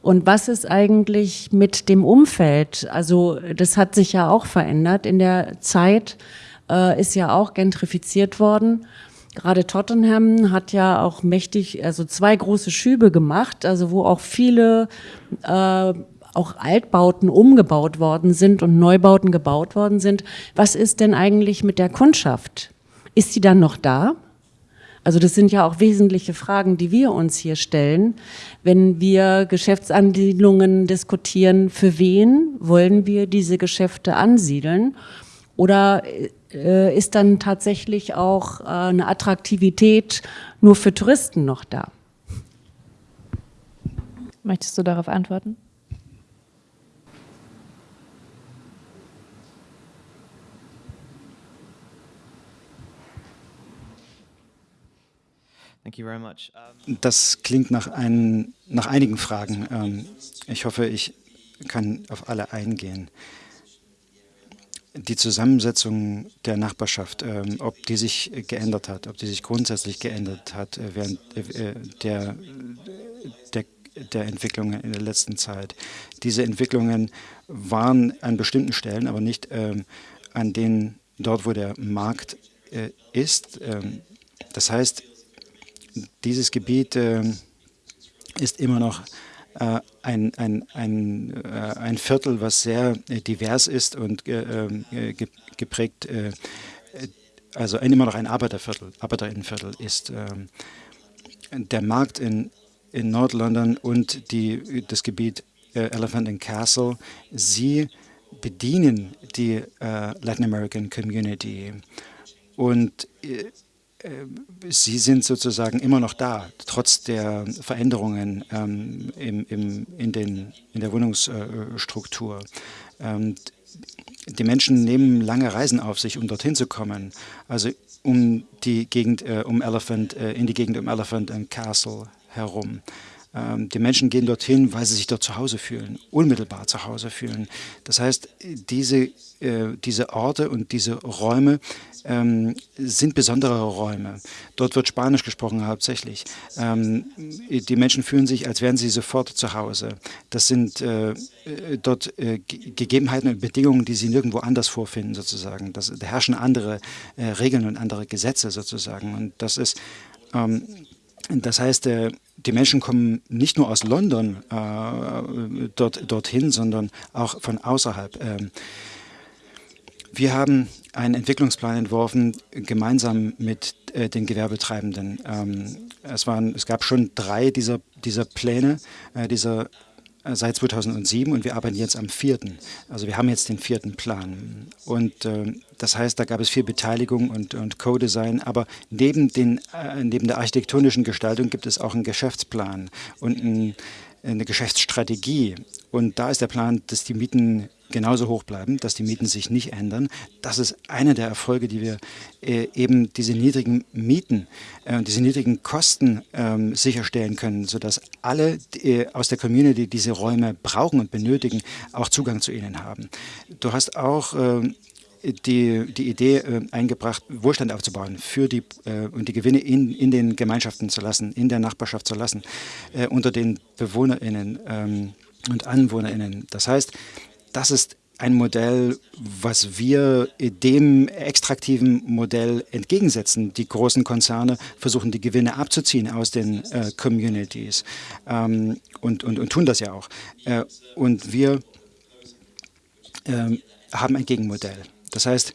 Und was ist eigentlich mit dem Umfeld? Also das hat sich ja auch verändert. In der Zeit äh, ist ja auch gentrifiziert worden. Gerade Tottenham hat ja auch mächtig, also zwei große Schübe gemacht, also wo auch viele äh, auch Altbauten umgebaut worden sind und Neubauten gebaut worden sind. Was ist denn eigentlich mit der Kundschaft? Ist sie dann noch da? Also das sind ja auch wesentliche Fragen, die wir uns hier stellen, wenn wir Geschäftsansiedlungen diskutieren. Für wen wollen wir diese Geschäfte ansiedeln? Oder äh, ist dann tatsächlich auch äh, eine Attraktivität nur für Touristen noch da? Möchtest du darauf antworten? Das klingt nach, ein, nach einigen Fragen. Ähm, ich hoffe, ich kann auf alle eingehen die Zusammensetzung der Nachbarschaft, ähm, ob die sich geändert hat, ob die sich grundsätzlich geändert hat äh, während äh, der, der, der Entwicklungen in der letzten Zeit. Diese Entwicklungen waren an bestimmten Stellen, aber nicht ähm, an denen dort, wo der Markt äh, ist. Ähm, das heißt, dieses Gebiet äh, ist immer noch ein, ein, ein, äh, ein Viertel, was sehr äh, divers ist und geprägt, also immer noch ein Arbeiterviertel, Arbeiterinnenviertel ist. Ähm, der Markt in, in Nord-London und die, das Gebiet Elephant and Castle, sie bedienen die Latin American Community. Und äh, sie sind sozusagen immer noch da, trotz der Veränderungen ähm, im, im, in, den, in der Wohnungsstruktur. Ähm, die Menschen nehmen lange Reisen auf sich, um dorthin zu kommen, also um die Gegend, äh, um Elephant, äh, in die Gegend um Elephant and Castle herum. Ähm, die Menschen gehen dorthin, weil sie sich dort zu Hause fühlen, unmittelbar zu Hause fühlen. Das heißt, diese, äh, diese Orte und diese Räume ähm, sind besondere Räume. Dort wird Spanisch gesprochen hauptsächlich. Ähm, die Menschen fühlen sich, als wären sie sofort zu Hause. Das sind äh, dort äh, Gegebenheiten und Bedingungen, die sie nirgendwo anders vorfinden sozusagen. Das, da herrschen andere Regeln und andere Gesetze sozusagen. Und das ist ähm, das heißt, äh, die Menschen kommen nicht nur aus London äh, dort, dorthin, sondern auch von außerhalb. Ähm, wir haben einen Entwicklungsplan entworfen, gemeinsam mit äh, den Gewerbetreibenden. Ähm, es, waren, es gab schon drei dieser, dieser Pläne, äh, dieser seit 2007 und wir arbeiten jetzt am vierten. Also wir haben jetzt den vierten Plan. Und äh, das heißt, da gab es viel Beteiligung und, und Co-Design, aber neben, den, äh, neben der architektonischen Gestaltung gibt es auch einen Geschäftsplan und ein, eine Geschäftsstrategie. Und da ist der Plan, dass die Mieten genauso hoch bleiben, dass die Mieten sich nicht ändern. Das ist einer der Erfolge, die wir äh, eben diese niedrigen Mieten, äh, diese niedrigen Kosten äh, sicherstellen können, sodass alle äh, aus der Community diese Räume brauchen und benötigen, auch Zugang zu ihnen haben. Du hast auch ähm, die, die Idee äh, eingebracht, Wohlstand aufzubauen für die, äh, und die Gewinne in, in den Gemeinschaften zu lassen, in der Nachbarschaft zu lassen, äh, unter den BewohnerInnen ähm, und AnwohnerInnen. Das heißt, das ist ein Modell, was wir dem extraktiven Modell entgegensetzen. Die großen Konzerne versuchen, die Gewinne abzuziehen aus den äh, Communities ähm, und, und, und tun das ja auch. Äh, und wir äh, haben ein Gegenmodell. Das heißt,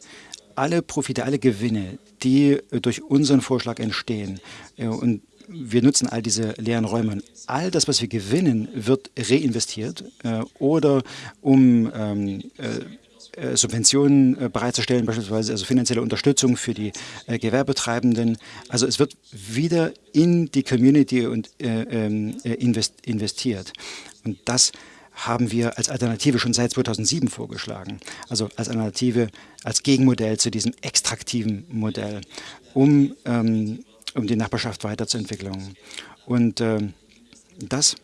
alle Profite, alle Gewinne, die durch unseren Vorschlag entstehen äh, und wir nutzen all diese leeren Räume. All das, was wir gewinnen, wird reinvestiert äh, oder um ähm, äh, äh Subventionen äh, bereitzustellen, beispielsweise also finanzielle Unterstützung für die äh, Gewerbetreibenden. Also es wird wieder in die Community und, äh, ähm, invest investiert. Und das haben wir als Alternative schon seit 2007 vorgeschlagen. Also als Alternative, als Gegenmodell zu diesem extraktiven Modell, um ähm, um die Nachbarschaft weiterzuentwickeln. Und äh, das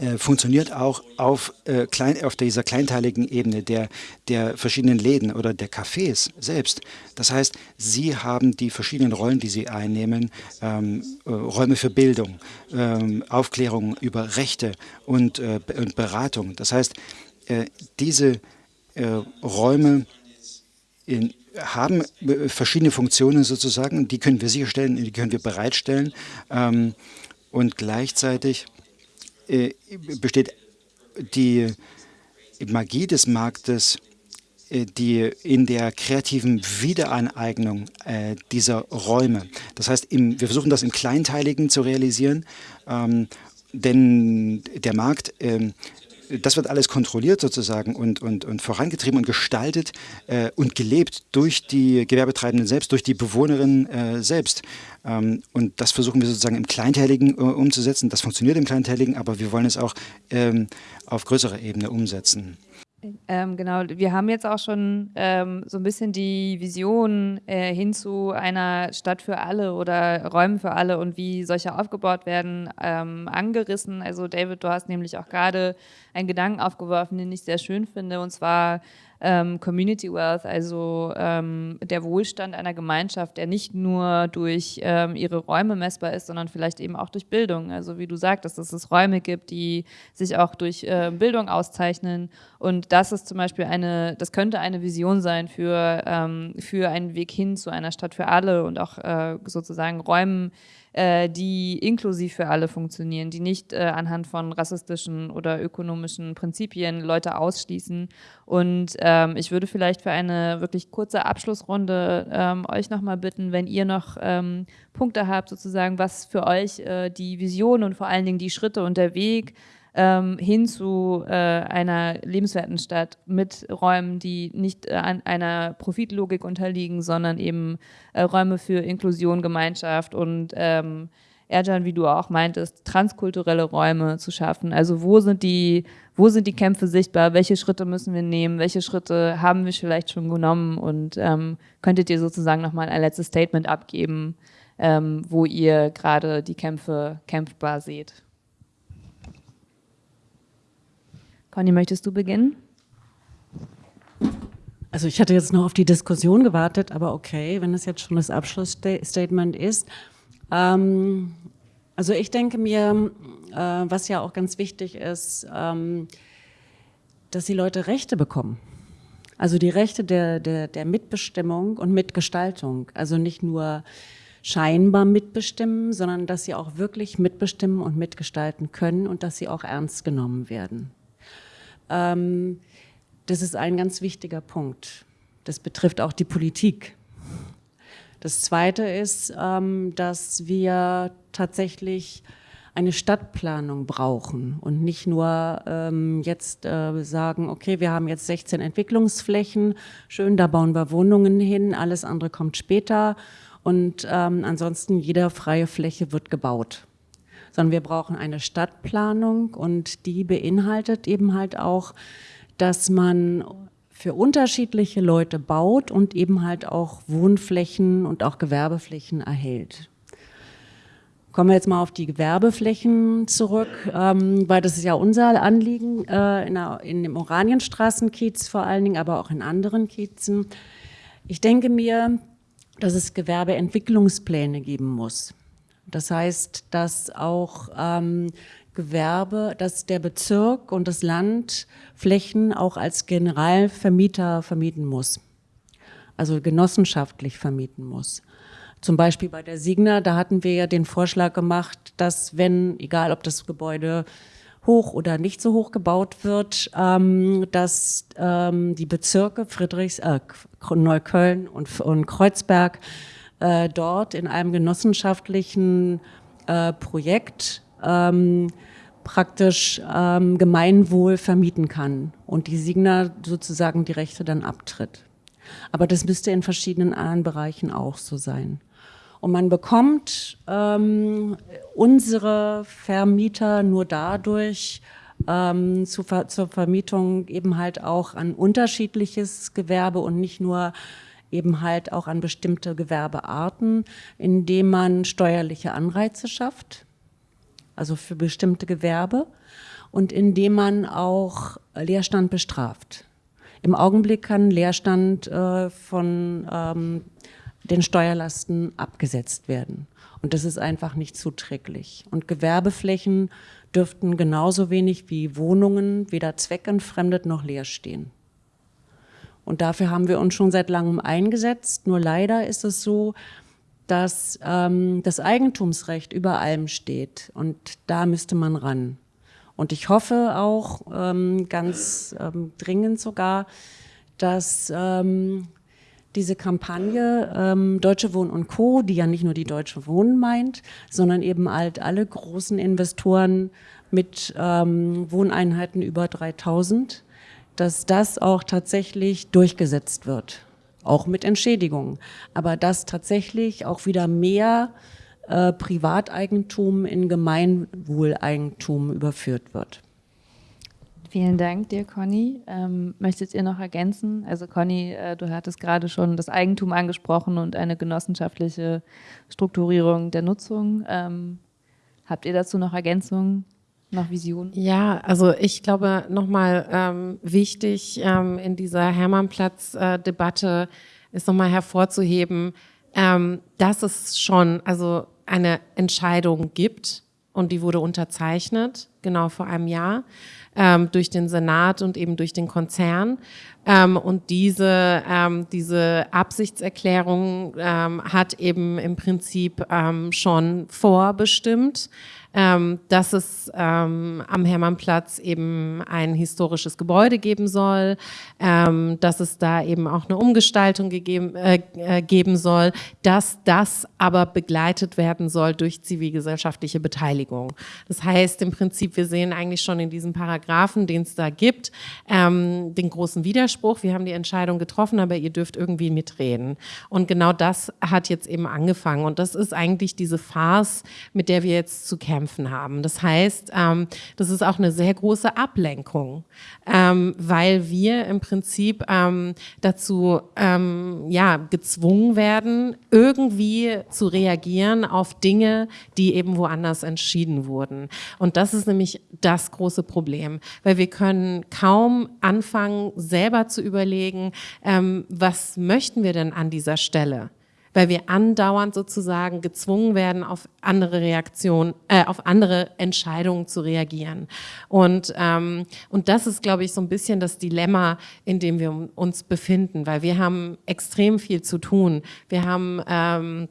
äh, funktioniert auch auf, äh, klein, auf dieser kleinteiligen Ebene der, der verschiedenen Läden oder der Cafés selbst. Das heißt, sie haben die verschiedenen Rollen, die sie einnehmen, ähm, äh, Räume für Bildung, ähm, Aufklärung über Rechte und, äh, und Beratung. Das heißt, äh, diese äh, Räume in, haben äh, verschiedene Funktionen sozusagen, die können wir sicherstellen, die können wir bereitstellen. Ähm, und gleichzeitig äh, besteht die Magie des Marktes, äh, die in der kreativen Wiederaneignung äh, dieser Räume. Das heißt, im, wir versuchen das im Kleinteiligen zu realisieren, ähm, denn der Markt ähm, das wird alles kontrolliert sozusagen und, und, und vorangetrieben und gestaltet äh, und gelebt durch die Gewerbetreibenden selbst, durch die Bewohnerinnen äh, selbst. Ähm, und das versuchen wir sozusagen im Kleinteiligen äh, umzusetzen. Das funktioniert im Kleinteiligen, aber wir wollen es auch ähm, auf größerer Ebene umsetzen. Ähm, genau, wir haben jetzt auch schon ähm, so ein bisschen die Vision äh, hin zu einer Stadt für alle oder Räumen für alle und wie solche aufgebaut werden, ähm, angerissen. Also David, du hast nämlich auch gerade einen Gedanken aufgeworfen, den ich sehr schön finde, und zwar ähm, Community Wealth, also ähm, der Wohlstand einer Gemeinschaft, der nicht nur durch ähm, ihre Räume messbar ist, sondern vielleicht eben auch durch Bildung. Also wie du sagtest, dass es Räume gibt, die sich auch durch äh, Bildung auszeichnen. Und das ist zum Beispiel eine, das könnte eine Vision sein für, ähm, für einen Weg hin zu einer Stadt für alle und auch äh, sozusagen Räumen, äh, die inklusiv für alle funktionieren, die nicht äh, anhand von rassistischen oder ökonomischen Prinzipien Leute ausschließen. Und ähm, ich würde vielleicht für eine wirklich kurze Abschlussrunde ähm, euch nochmal bitten, wenn ihr noch ähm, Punkte habt, sozusagen, was für euch äh, die Vision und vor allen Dingen die Schritte und der Weg ähm, hin zu äh, einer lebenswerten Stadt mit Räumen, die nicht äh, an einer Profitlogik unterliegen, sondern eben äh, Räume für Inklusion, Gemeinschaft und ähm, Erjan, wie du auch meintest, transkulturelle Räume zu schaffen. Also wo sind die, wo sind die Kämpfe sichtbar? Welche Schritte müssen wir nehmen? Welche Schritte haben wir vielleicht schon genommen? Und ähm, könntet ihr sozusagen nochmal ein letztes Statement abgeben, ähm, wo ihr gerade die Kämpfe kämpfbar seht? Conny, möchtest du beginnen? Also ich hatte jetzt noch auf die Diskussion gewartet, aber okay, wenn es jetzt schon das Abschlussstatement ist. Ähm, also ich denke mir, äh, was ja auch ganz wichtig ist, ähm, dass die Leute Rechte bekommen. Also die Rechte der, der, der Mitbestimmung und Mitgestaltung. Also nicht nur scheinbar mitbestimmen, sondern dass sie auch wirklich mitbestimmen und mitgestalten können und dass sie auch ernst genommen werden. Ähm, das ist ein ganz wichtiger Punkt. Das betrifft auch die Politik. Das Zweite ist, ähm, dass wir tatsächlich eine Stadtplanung brauchen und nicht nur ähm, jetzt äh, sagen, okay, wir haben jetzt 16 Entwicklungsflächen, schön, da bauen wir Wohnungen hin, alles andere kommt später und ähm, ansonsten jede freie Fläche wird gebaut sondern wir brauchen eine Stadtplanung und die beinhaltet eben halt auch, dass man für unterschiedliche Leute baut und eben halt auch Wohnflächen und auch Gewerbeflächen erhält. Kommen wir jetzt mal auf die Gewerbeflächen zurück, ähm, weil das ist ja unser Anliegen äh, in, der, in dem Oranienstraßenkiez vor allen Dingen, aber auch in anderen Kiezen. Ich denke mir, dass es Gewerbeentwicklungspläne geben muss. Das heißt, dass auch ähm, Gewerbe, dass der Bezirk und das Land Flächen auch als Generalvermieter vermieten muss. Also genossenschaftlich vermieten muss. Zum Beispiel bei der Signa, da hatten wir ja den Vorschlag gemacht, dass wenn, egal ob das Gebäude hoch oder nicht so hoch gebaut wird, ähm, dass ähm, die Bezirke Friedrichs, äh, Neukölln und, und Kreuzberg äh, dort in einem genossenschaftlichen äh, Projekt ähm, praktisch ähm, Gemeinwohl vermieten kann und die Signa sozusagen die Rechte dann abtritt. Aber das müsste in verschiedenen anderen Bereichen auch so sein. Und man bekommt ähm, unsere Vermieter nur dadurch ähm, zu, zur Vermietung eben halt auch an unterschiedliches Gewerbe und nicht nur eben halt auch an bestimmte Gewerbearten, indem man steuerliche Anreize schafft, also für bestimmte Gewerbe und indem man auch Leerstand bestraft. Im Augenblick kann Leerstand äh, von ähm, den Steuerlasten abgesetzt werden. Und das ist einfach nicht zuträglich. Und Gewerbeflächen dürften genauso wenig wie Wohnungen weder zweckentfremdet noch leer stehen. Und dafür haben wir uns schon seit langem eingesetzt. Nur leider ist es so, dass ähm, das Eigentumsrecht über allem steht. Und da müsste man ran. Und ich hoffe auch ähm, ganz ähm, dringend sogar, dass ähm, diese Kampagne ähm, Deutsche Wohnen und Co., die ja nicht nur die Deutsche Wohnen meint, sondern eben halt alle großen Investoren mit ähm, Wohneinheiten über 3000, dass das auch tatsächlich durchgesetzt wird, auch mit Entschädigungen. Aber dass tatsächlich auch wieder mehr äh, Privateigentum in Gemeinwohleigentum überführt wird. Vielen Dank dir, Conny. Ähm, möchtet ihr noch ergänzen? Also Conny, äh, du hattest gerade schon das Eigentum angesprochen und eine genossenschaftliche Strukturierung der Nutzung. Ähm, habt ihr dazu noch Ergänzungen? Noch Visionen? Ja, also ich glaube nochmal ähm, wichtig ähm, in dieser Hermannplatz-Debatte äh, ist nochmal hervorzuheben, ähm, dass es schon also eine Entscheidung gibt und die wurde unterzeichnet, genau vor einem Jahr ähm, durch den Senat und eben durch den Konzern. Ähm, und diese, ähm, diese Absichtserklärung ähm, hat eben im Prinzip ähm, schon vorbestimmt, ähm, dass es ähm, am Hermannplatz eben ein historisches Gebäude geben soll, ähm, dass es da eben auch eine Umgestaltung gegeben, äh, äh, geben soll, dass das aber begleitet werden soll durch zivilgesellschaftliche Beteiligung. Das heißt im Prinzip, wir sehen eigentlich schon in diesem Paragraphen, den es da gibt, ähm, den großen Widerspruch. Wir haben die Entscheidung getroffen, aber ihr dürft irgendwie mitreden. Und genau das hat jetzt eben angefangen. Und das ist eigentlich diese Farce, mit der wir jetzt zu kämpfen kämpfen haben. Das heißt, ähm, das ist auch eine sehr große Ablenkung, ähm, weil wir im Prinzip ähm, dazu ähm, ja, gezwungen werden, irgendwie zu reagieren auf Dinge, die eben woanders entschieden wurden. Und das ist nämlich das große Problem, weil wir können kaum anfangen, selber zu überlegen, ähm, was möchten wir denn an dieser Stelle? Weil wir andauernd sozusagen gezwungen werden, auf andere Reaktionen, äh, auf andere Entscheidungen zu reagieren. Und, ähm, und das ist, glaube ich, so ein bisschen das Dilemma, in dem wir uns befinden, weil wir haben extrem viel zu tun. Wir haben ähm,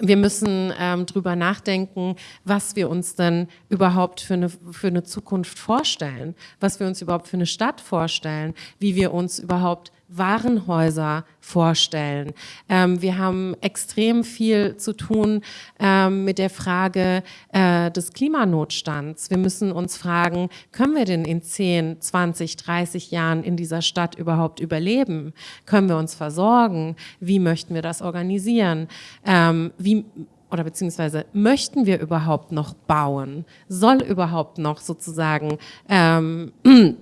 wir müssen ähm, drüber nachdenken, was wir uns denn überhaupt für eine, für eine Zukunft vorstellen, was wir uns überhaupt für eine Stadt vorstellen, wie wir uns überhaupt Warenhäuser vorstellen. Ähm, wir haben extrem viel zu tun ähm, mit der Frage äh, des Klimanotstands. Wir müssen uns fragen, können wir denn in 10, 20, 30 Jahren in dieser Stadt überhaupt überleben? Können wir uns versorgen? Wie möchten wir das organisieren? Ähm, wie oder beziehungsweise möchten wir überhaupt noch bauen? Soll überhaupt noch sozusagen ähm,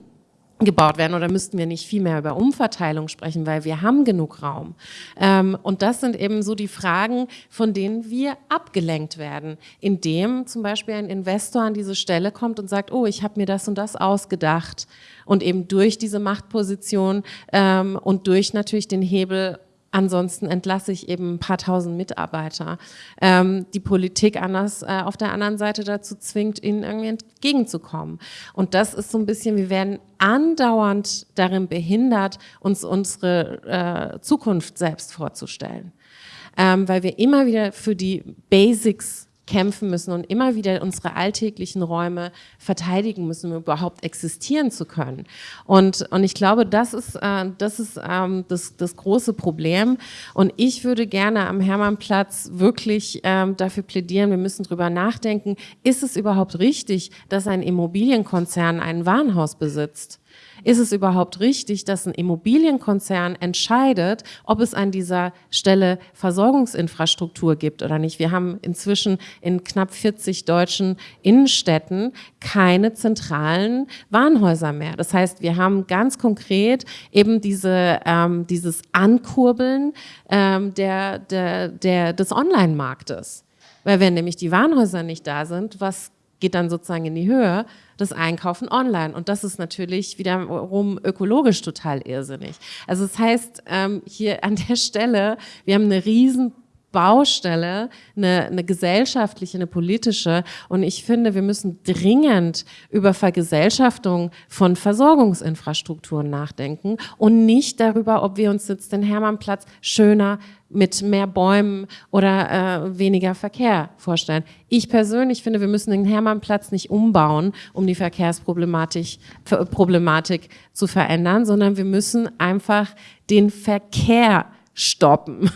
gebaut werden oder müssten wir nicht viel mehr über Umverteilung sprechen, weil wir haben genug Raum. Ähm, und das sind eben so die Fragen, von denen wir abgelenkt werden, indem zum Beispiel ein Investor an diese Stelle kommt und sagt, oh, ich habe mir das und das ausgedacht und eben durch diese Machtposition ähm, und durch natürlich den Hebel Ansonsten entlasse ich eben ein paar tausend Mitarbeiter. Ähm, die Politik anders äh, auf der anderen Seite dazu zwingt, ihnen irgendwie entgegenzukommen. Und das ist so ein bisschen, wir werden andauernd darin behindert, uns unsere äh, Zukunft selbst vorzustellen. Ähm, weil wir immer wieder für die Basics kämpfen müssen und immer wieder unsere alltäglichen Räume verteidigen müssen, um überhaupt existieren zu können. Und, und ich glaube, das ist, äh, das, ist ähm, das, das große Problem. Und ich würde gerne am Hermannplatz wirklich ähm, dafür plädieren, wir müssen drüber nachdenken, ist es überhaupt richtig, dass ein Immobilienkonzern ein Warenhaus besitzt? Ist es überhaupt richtig, dass ein Immobilienkonzern entscheidet, ob es an dieser Stelle Versorgungsinfrastruktur gibt oder nicht? Wir haben inzwischen in knapp 40 deutschen Innenstädten keine zentralen Warenhäuser mehr. Das heißt, wir haben ganz konkret eben diese, ähm, dieses Ankurbeln ähm, der, der, der, des Online-Marktes. Weil wenn nämlich die Warenhäuser nicht da sind, was geht dann sozusagen in die Höhe, das Einkaufen online. Und das ist natürlich wiederum ökologisch total irrsinnig. Also das heißt, ähm, hier an der Stelle, wir haben eine riesen Baustelle, eine, eine gesellschaftliche, eine politische. Und ich finde, wir müssen dringend über Vergesellschaftung von Versorgungsinfrastrukturen nachdenken und nicht darüber, ob wir uns jetzt den Hermannplatz schöner mit mehr Bäumen oder äh, weniger Verkehr vorstellen. Ich persönlich finde, wir müssen den Hermannplatz nicht umbauen, um die Verkehrsproblematik Problematik zu verändern, sondern wir müssen einfach den Verkehr stoppen.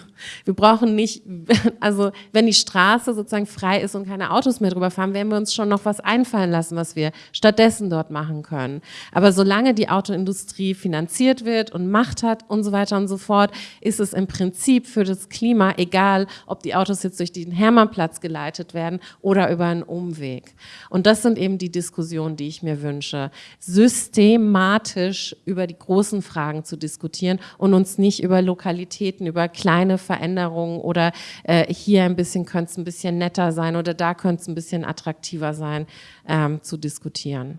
Wir brauchen nicht, also wenn die Straße sozusagen frei ist und keine Autos mehr drüber fahren, werden wir uns schon noch was einfallen lassen, was wir stattdessen dort machen können. Aber solange die Autoindustrie finanziert wird und Macht hat und so weiter und so fort, ist es im Prinzip für das Klima egal, ob die Autos jetzt durch den Hermannplatz geleitet werden oder über einen Umweg. Und das sind eben die Diskussionen, die ich mir wünsche. Systematisch über die großen Fragen zu diskutieren und uns nicht über Lokalitäten, über kleine Veränderungen oder äh, hier ein bisschen könnte es ein bisschen netter sein oder da könnte es ein bisschen attraktiver sein, ähm, zu diskutieren.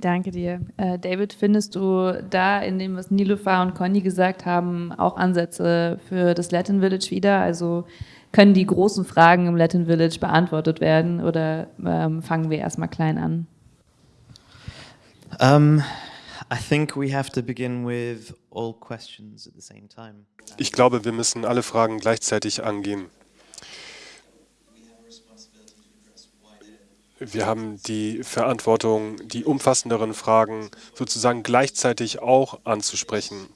Danke dir. Äh, David, findest du da in dem, was Nilofa und Conny gesagt haben, auch Ansätze für das Latin Village wieder? Also können die großen Fragen im Latin Village beantwortet werden oder ähm, fangen wir erstmal klein an? Um, I think we have to begin with Ich glaube, wir müssen alle Fragen gleichzeitig angehen. Wir haben die Verantwortung, die umfassenderen Fragen sozusagen gleichzeitig auch anzusprechen.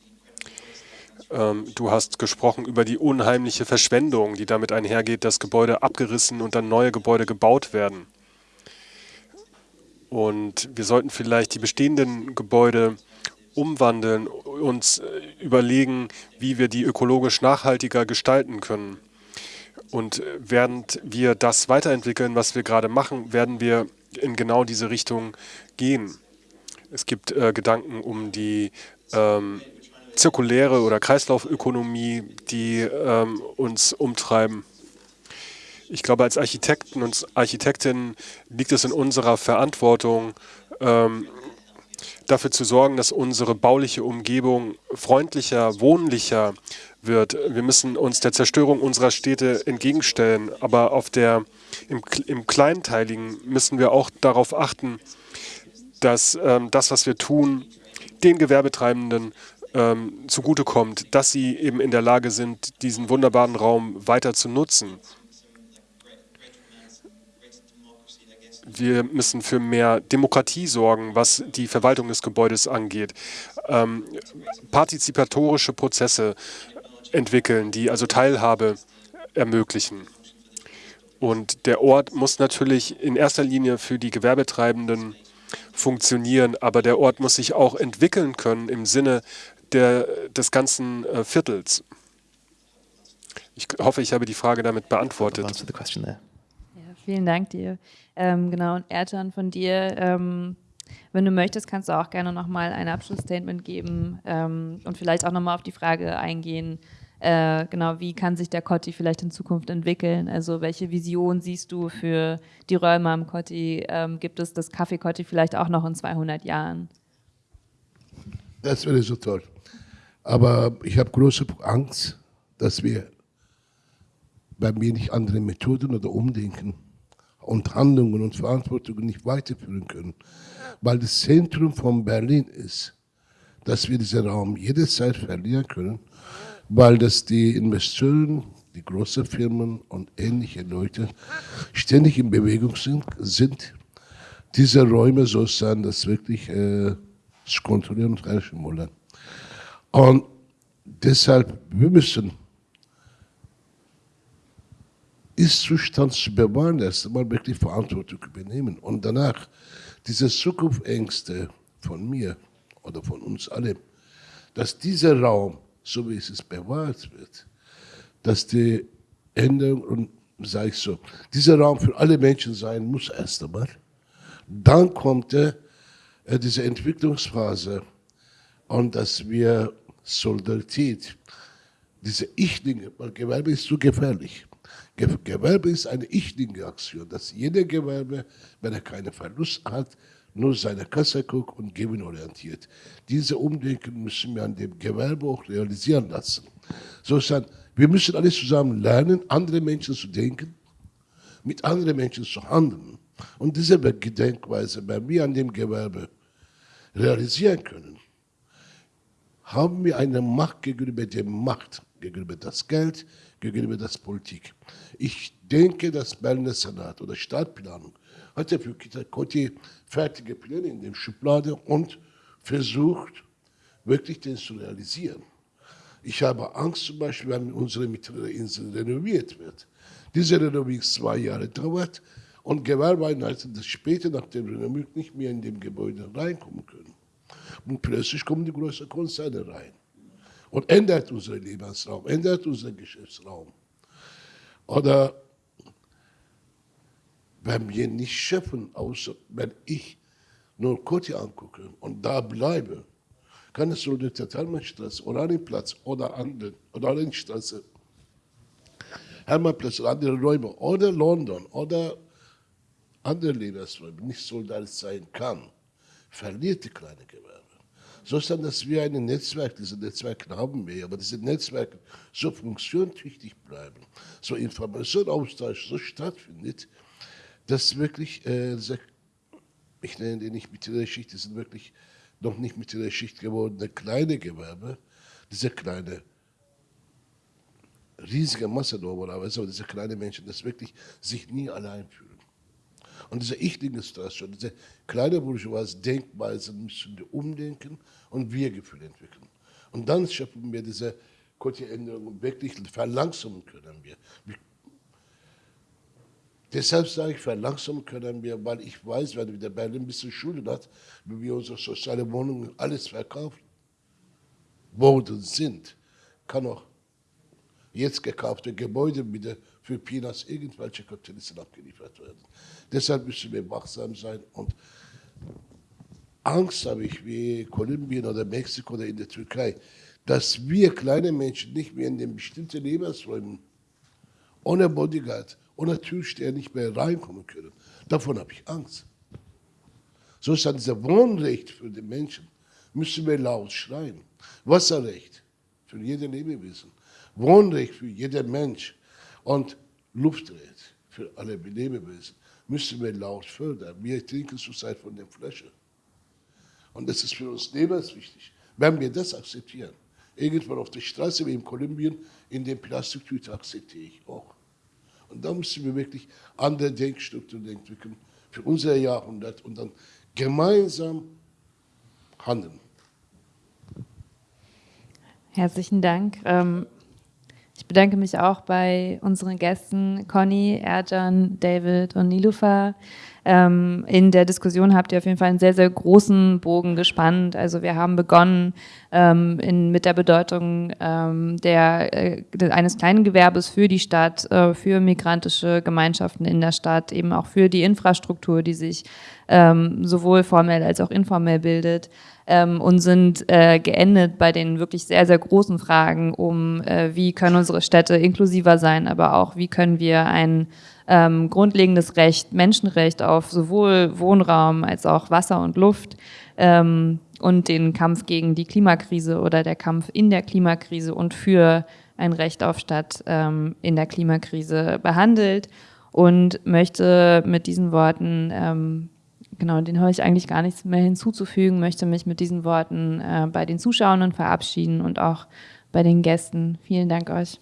Ähm, du hast gesprochen über die unheimliche Verschwendung, die damit einhergeht, dass Gebäude abgerissen und dann neue Gebäude gebaut werden. Und wir sollten vielleicht die bestehenden Gebäude umwandeln, uns äh, überlegen, wie wir die ökologisch nachhaltiger gestalten können. Und äh, während wir das weiterentwickeln, was wir gerade machen, werden wir in genau diese Richtung gehen. Es gibt äh, Gedanken um die ähm, zirkuläre oder Kreislaufökonomie, die ähm, uns umtreiben. Ich glaube, als Architekten und Architektinnen liegt es in unserer Verantwortung, ähm, dafür zu sorgen, dass unsere bauliche Umgebung freundlicher, wohnlicher wird. Wir müssen uns der Zerstörung unserer Städte entgegenstellen, aber auf der, im, im Kleinteiligen müssen wir auch darauf achten, dass ähm, das, was wir tun, den Gewerbetreibenden ähm, zugutekommt, dass sie eben in der Lage sind, diesen wunderbaren Raum weiter zu nutzen. Wir müssen für mehr Demokratie sorgen, was die Verwaltung des Gebäudes angeht. Ähm, partizipatorische Prozesse entwickeln, die also Teilhabe ermöglichen. Und der Ort muss natürlich in erster Linie für die Gewerbetreibenden funktionieren, aber der Ort muss sich auch entwickeln können im Sinne der, des ganzen äh, Viertels. Ich hoffe, ich habe die Frage damit beantwortet. Vielen Dank dir. Ähm, genau, und Ertan von dir. Ähm, Wenn du möchtest, kannst du auch gerne nochmal ein Abschlussstatement geben ähm, und vielleicht auch nochmal auf die Frage eingehen, äh, genau, wie kann sich der Kotti vielleicht in Zukunft entwickeln? Also welche Vision siehst du für die Räume am Kotti? Ähm, gibt es das Café Kotti vielleicht auch noch in 200 Jahren? Das wäre so toll. Aber ich habe große Angst, dass wir bei mir nicht andere Methoden oder Umdenken und Handlungen und Verantwortungen nicht weiterführen können. Weil das Zentrum von Berlin ist, dass wir diesen Raum jederzeit verlieren können, weil das die Investoren, die großen Firmen und ähnliche Leute ständig in Bewegung sind, sind diese Räume so sein, dass wirklich äh, kontrollieren und herrschen wollen. Und deshalb, wir müssen ist-Zustand zu bewahren, erst einmal wirklich Verantwortung übernehmen. Und danach diese Zukunftsängste von mir oder von uns allen, dass dieser Raum, so wie es ist, bewahrt wird, dass die Änderung, und sage ich so, dieser Raum für alle Menschen sein muss erst einmal. Dann kommt äh, diese Entwicklungsphase und dass wir Solidarität, diese Ich-Dinge, weil Gewerbe ist so gefährlich. Gewerbe ist eine Ich-Dinge-Aktion, dass jeder Gewerbe, wenn er keinen Verlust hat, nur seine Kasse guckt und gewinnorientiert. Diese Umdenken müssen wir an dem Gewerbe auch realisieren lassen. So ist dann, wir müssen alle zusammen lernen, andere Menschen zu denken, mit anderen Menschen zu handeln. Und diese Gedenkweise, wenn wir an dem Gewerbe realisieren können, haben wir eine Macht gegenüber der Macht, gegenüber das Geld, gegenüber das Politik. Ich denke, das Berliner Senat oder Stadtplanung hatte für Kita-Kotti fertige Pläne in der Schublade und versucht, wirklich den zu realisieren. Ich habe Angst zum Beispiel, wenn unsere mittlere Insel renoviert wird. Diese Renovierung zwei Jahre dauert und Gewerbeeinheiten, das später nach dem Renovierung nicht mehr in dem Gebäude reinkommen können. Und plötzlich kommen die großen Konzerne rein und ändert unseren Lebensraum, ändert unseren Geschäftsraum. Oder wenn wir nicht schaffen, außer wenn ich nur Koti angucke und da bleibe, kann es so der Thermalstraße, Oranienplatz oder andere, Oranienstraße, Hermannplatz oder andere Räume oder London oder andere Lebensräume nicht solidarisch sein kann, verliert die kleine Gewerbe. So ist dass wir ein Netzwerk, diese Netzwerke haben wir, aber diese Netzwerke so funktionstüchtig bleiben, so Informationsaustausch so stattfindet, dass wirklich, äh, ich nenne die nicht mittlere Schicht, die sind wirklich noch nicht mittlere Schicht gewordene kleine Gewerbe, diese kleine, riesige Masse normalerweise, aber diese kleinen Menschen, das wirklich sich nie allein fühlen. Und diese Ich-Dinge-Situation, diese kleine bourgeoisie Denkweise müssen wir umdenken und Wir-Gefühl entwickeln. Und dann schaffen wir diese Quotienänderung wirklich verlangsamen können wir. Deshalb sage ich, verlangsamen können wir, weil ich weiß, wenn der Berlin ein bisschen Schulden hat, wie wir unsere soziale Wohnungen alles verkaufen worden sind, kann auch jetzt gekaufte Gebäude wieder für Peanuts irgendwelche Kapitalisten abgeliefert werden. Deshalb müssen wir wachsam sein und Angst habe ich wie Kolumbien oder Mexiko oder in der Türkei, dass wir kleine Menschen nicht mehr in den bestimmten Lebensräumen ohne Bodyguard, ohne Türsteher nicht mehr reinkommen können. Davon habe ich Angst. So ist dann dieser Wohnrecht für die Menschen, müssen wir laut schreien. Wasserrecht für jede Lebewesen. Wohnrecht für jeden Mensch und Luftrecht für alle Lebewesen müssen wir laut fördern. Wir trinken zurzeit von der Flasche. Und das ist für uns lebenswichtig. Wenn wir das akzeptieren, irgendwann auf der Straße wie in Kolumbien, in den Plastiktüten akzeptiere ich auch. Und da müssen wir wirklich andere Denkstrukturen entwickeln für unser Jahrhundert und dann gemeinsam handeln. Herzlichen Dank. Ähm, ich bedanke mich auch bei unseren Gästen Conny, Erjan, David und Nilufa. Ähm, in der Diskussion habt ihr auf jeden Fall einen sehr, sehr großen Bogen gespannt. Also wir haben begonnen ähm, in, mit der Bedeutung ähm, der, äh, eines kleinen Gewerbes für die Stadt, äh, für migrantische Gemeinschaften in der Stadt, eben auch für die Infrastruktur, die sich ähm, sowohl formell als auch informell bildet ähm, und sind äh, geendet bei den wirklich sehr, sehr großen Fragen um, äh, wie können unsere Städte inklusiver sein, aber auch wie können wir ein ähm, grundlegendes Recht, Menschenrecht auf sowohl Wohnraum als auch Wasser und Luft ähm, und den Kampf gegen die Klimakrise oder der Kampf in der Klimakrise und für ein Recht auf Stadt ähm, in der Klimakrise behandelt und möchte mit diesen Worten, ähm, genau, den habe ich eigentlich gar nichts mehr hinzuzufügen, möchte mich mit diesen Worten äh, bei den Zuschauern verabschieden und auch bei den Gästen. Vielen Dank euch.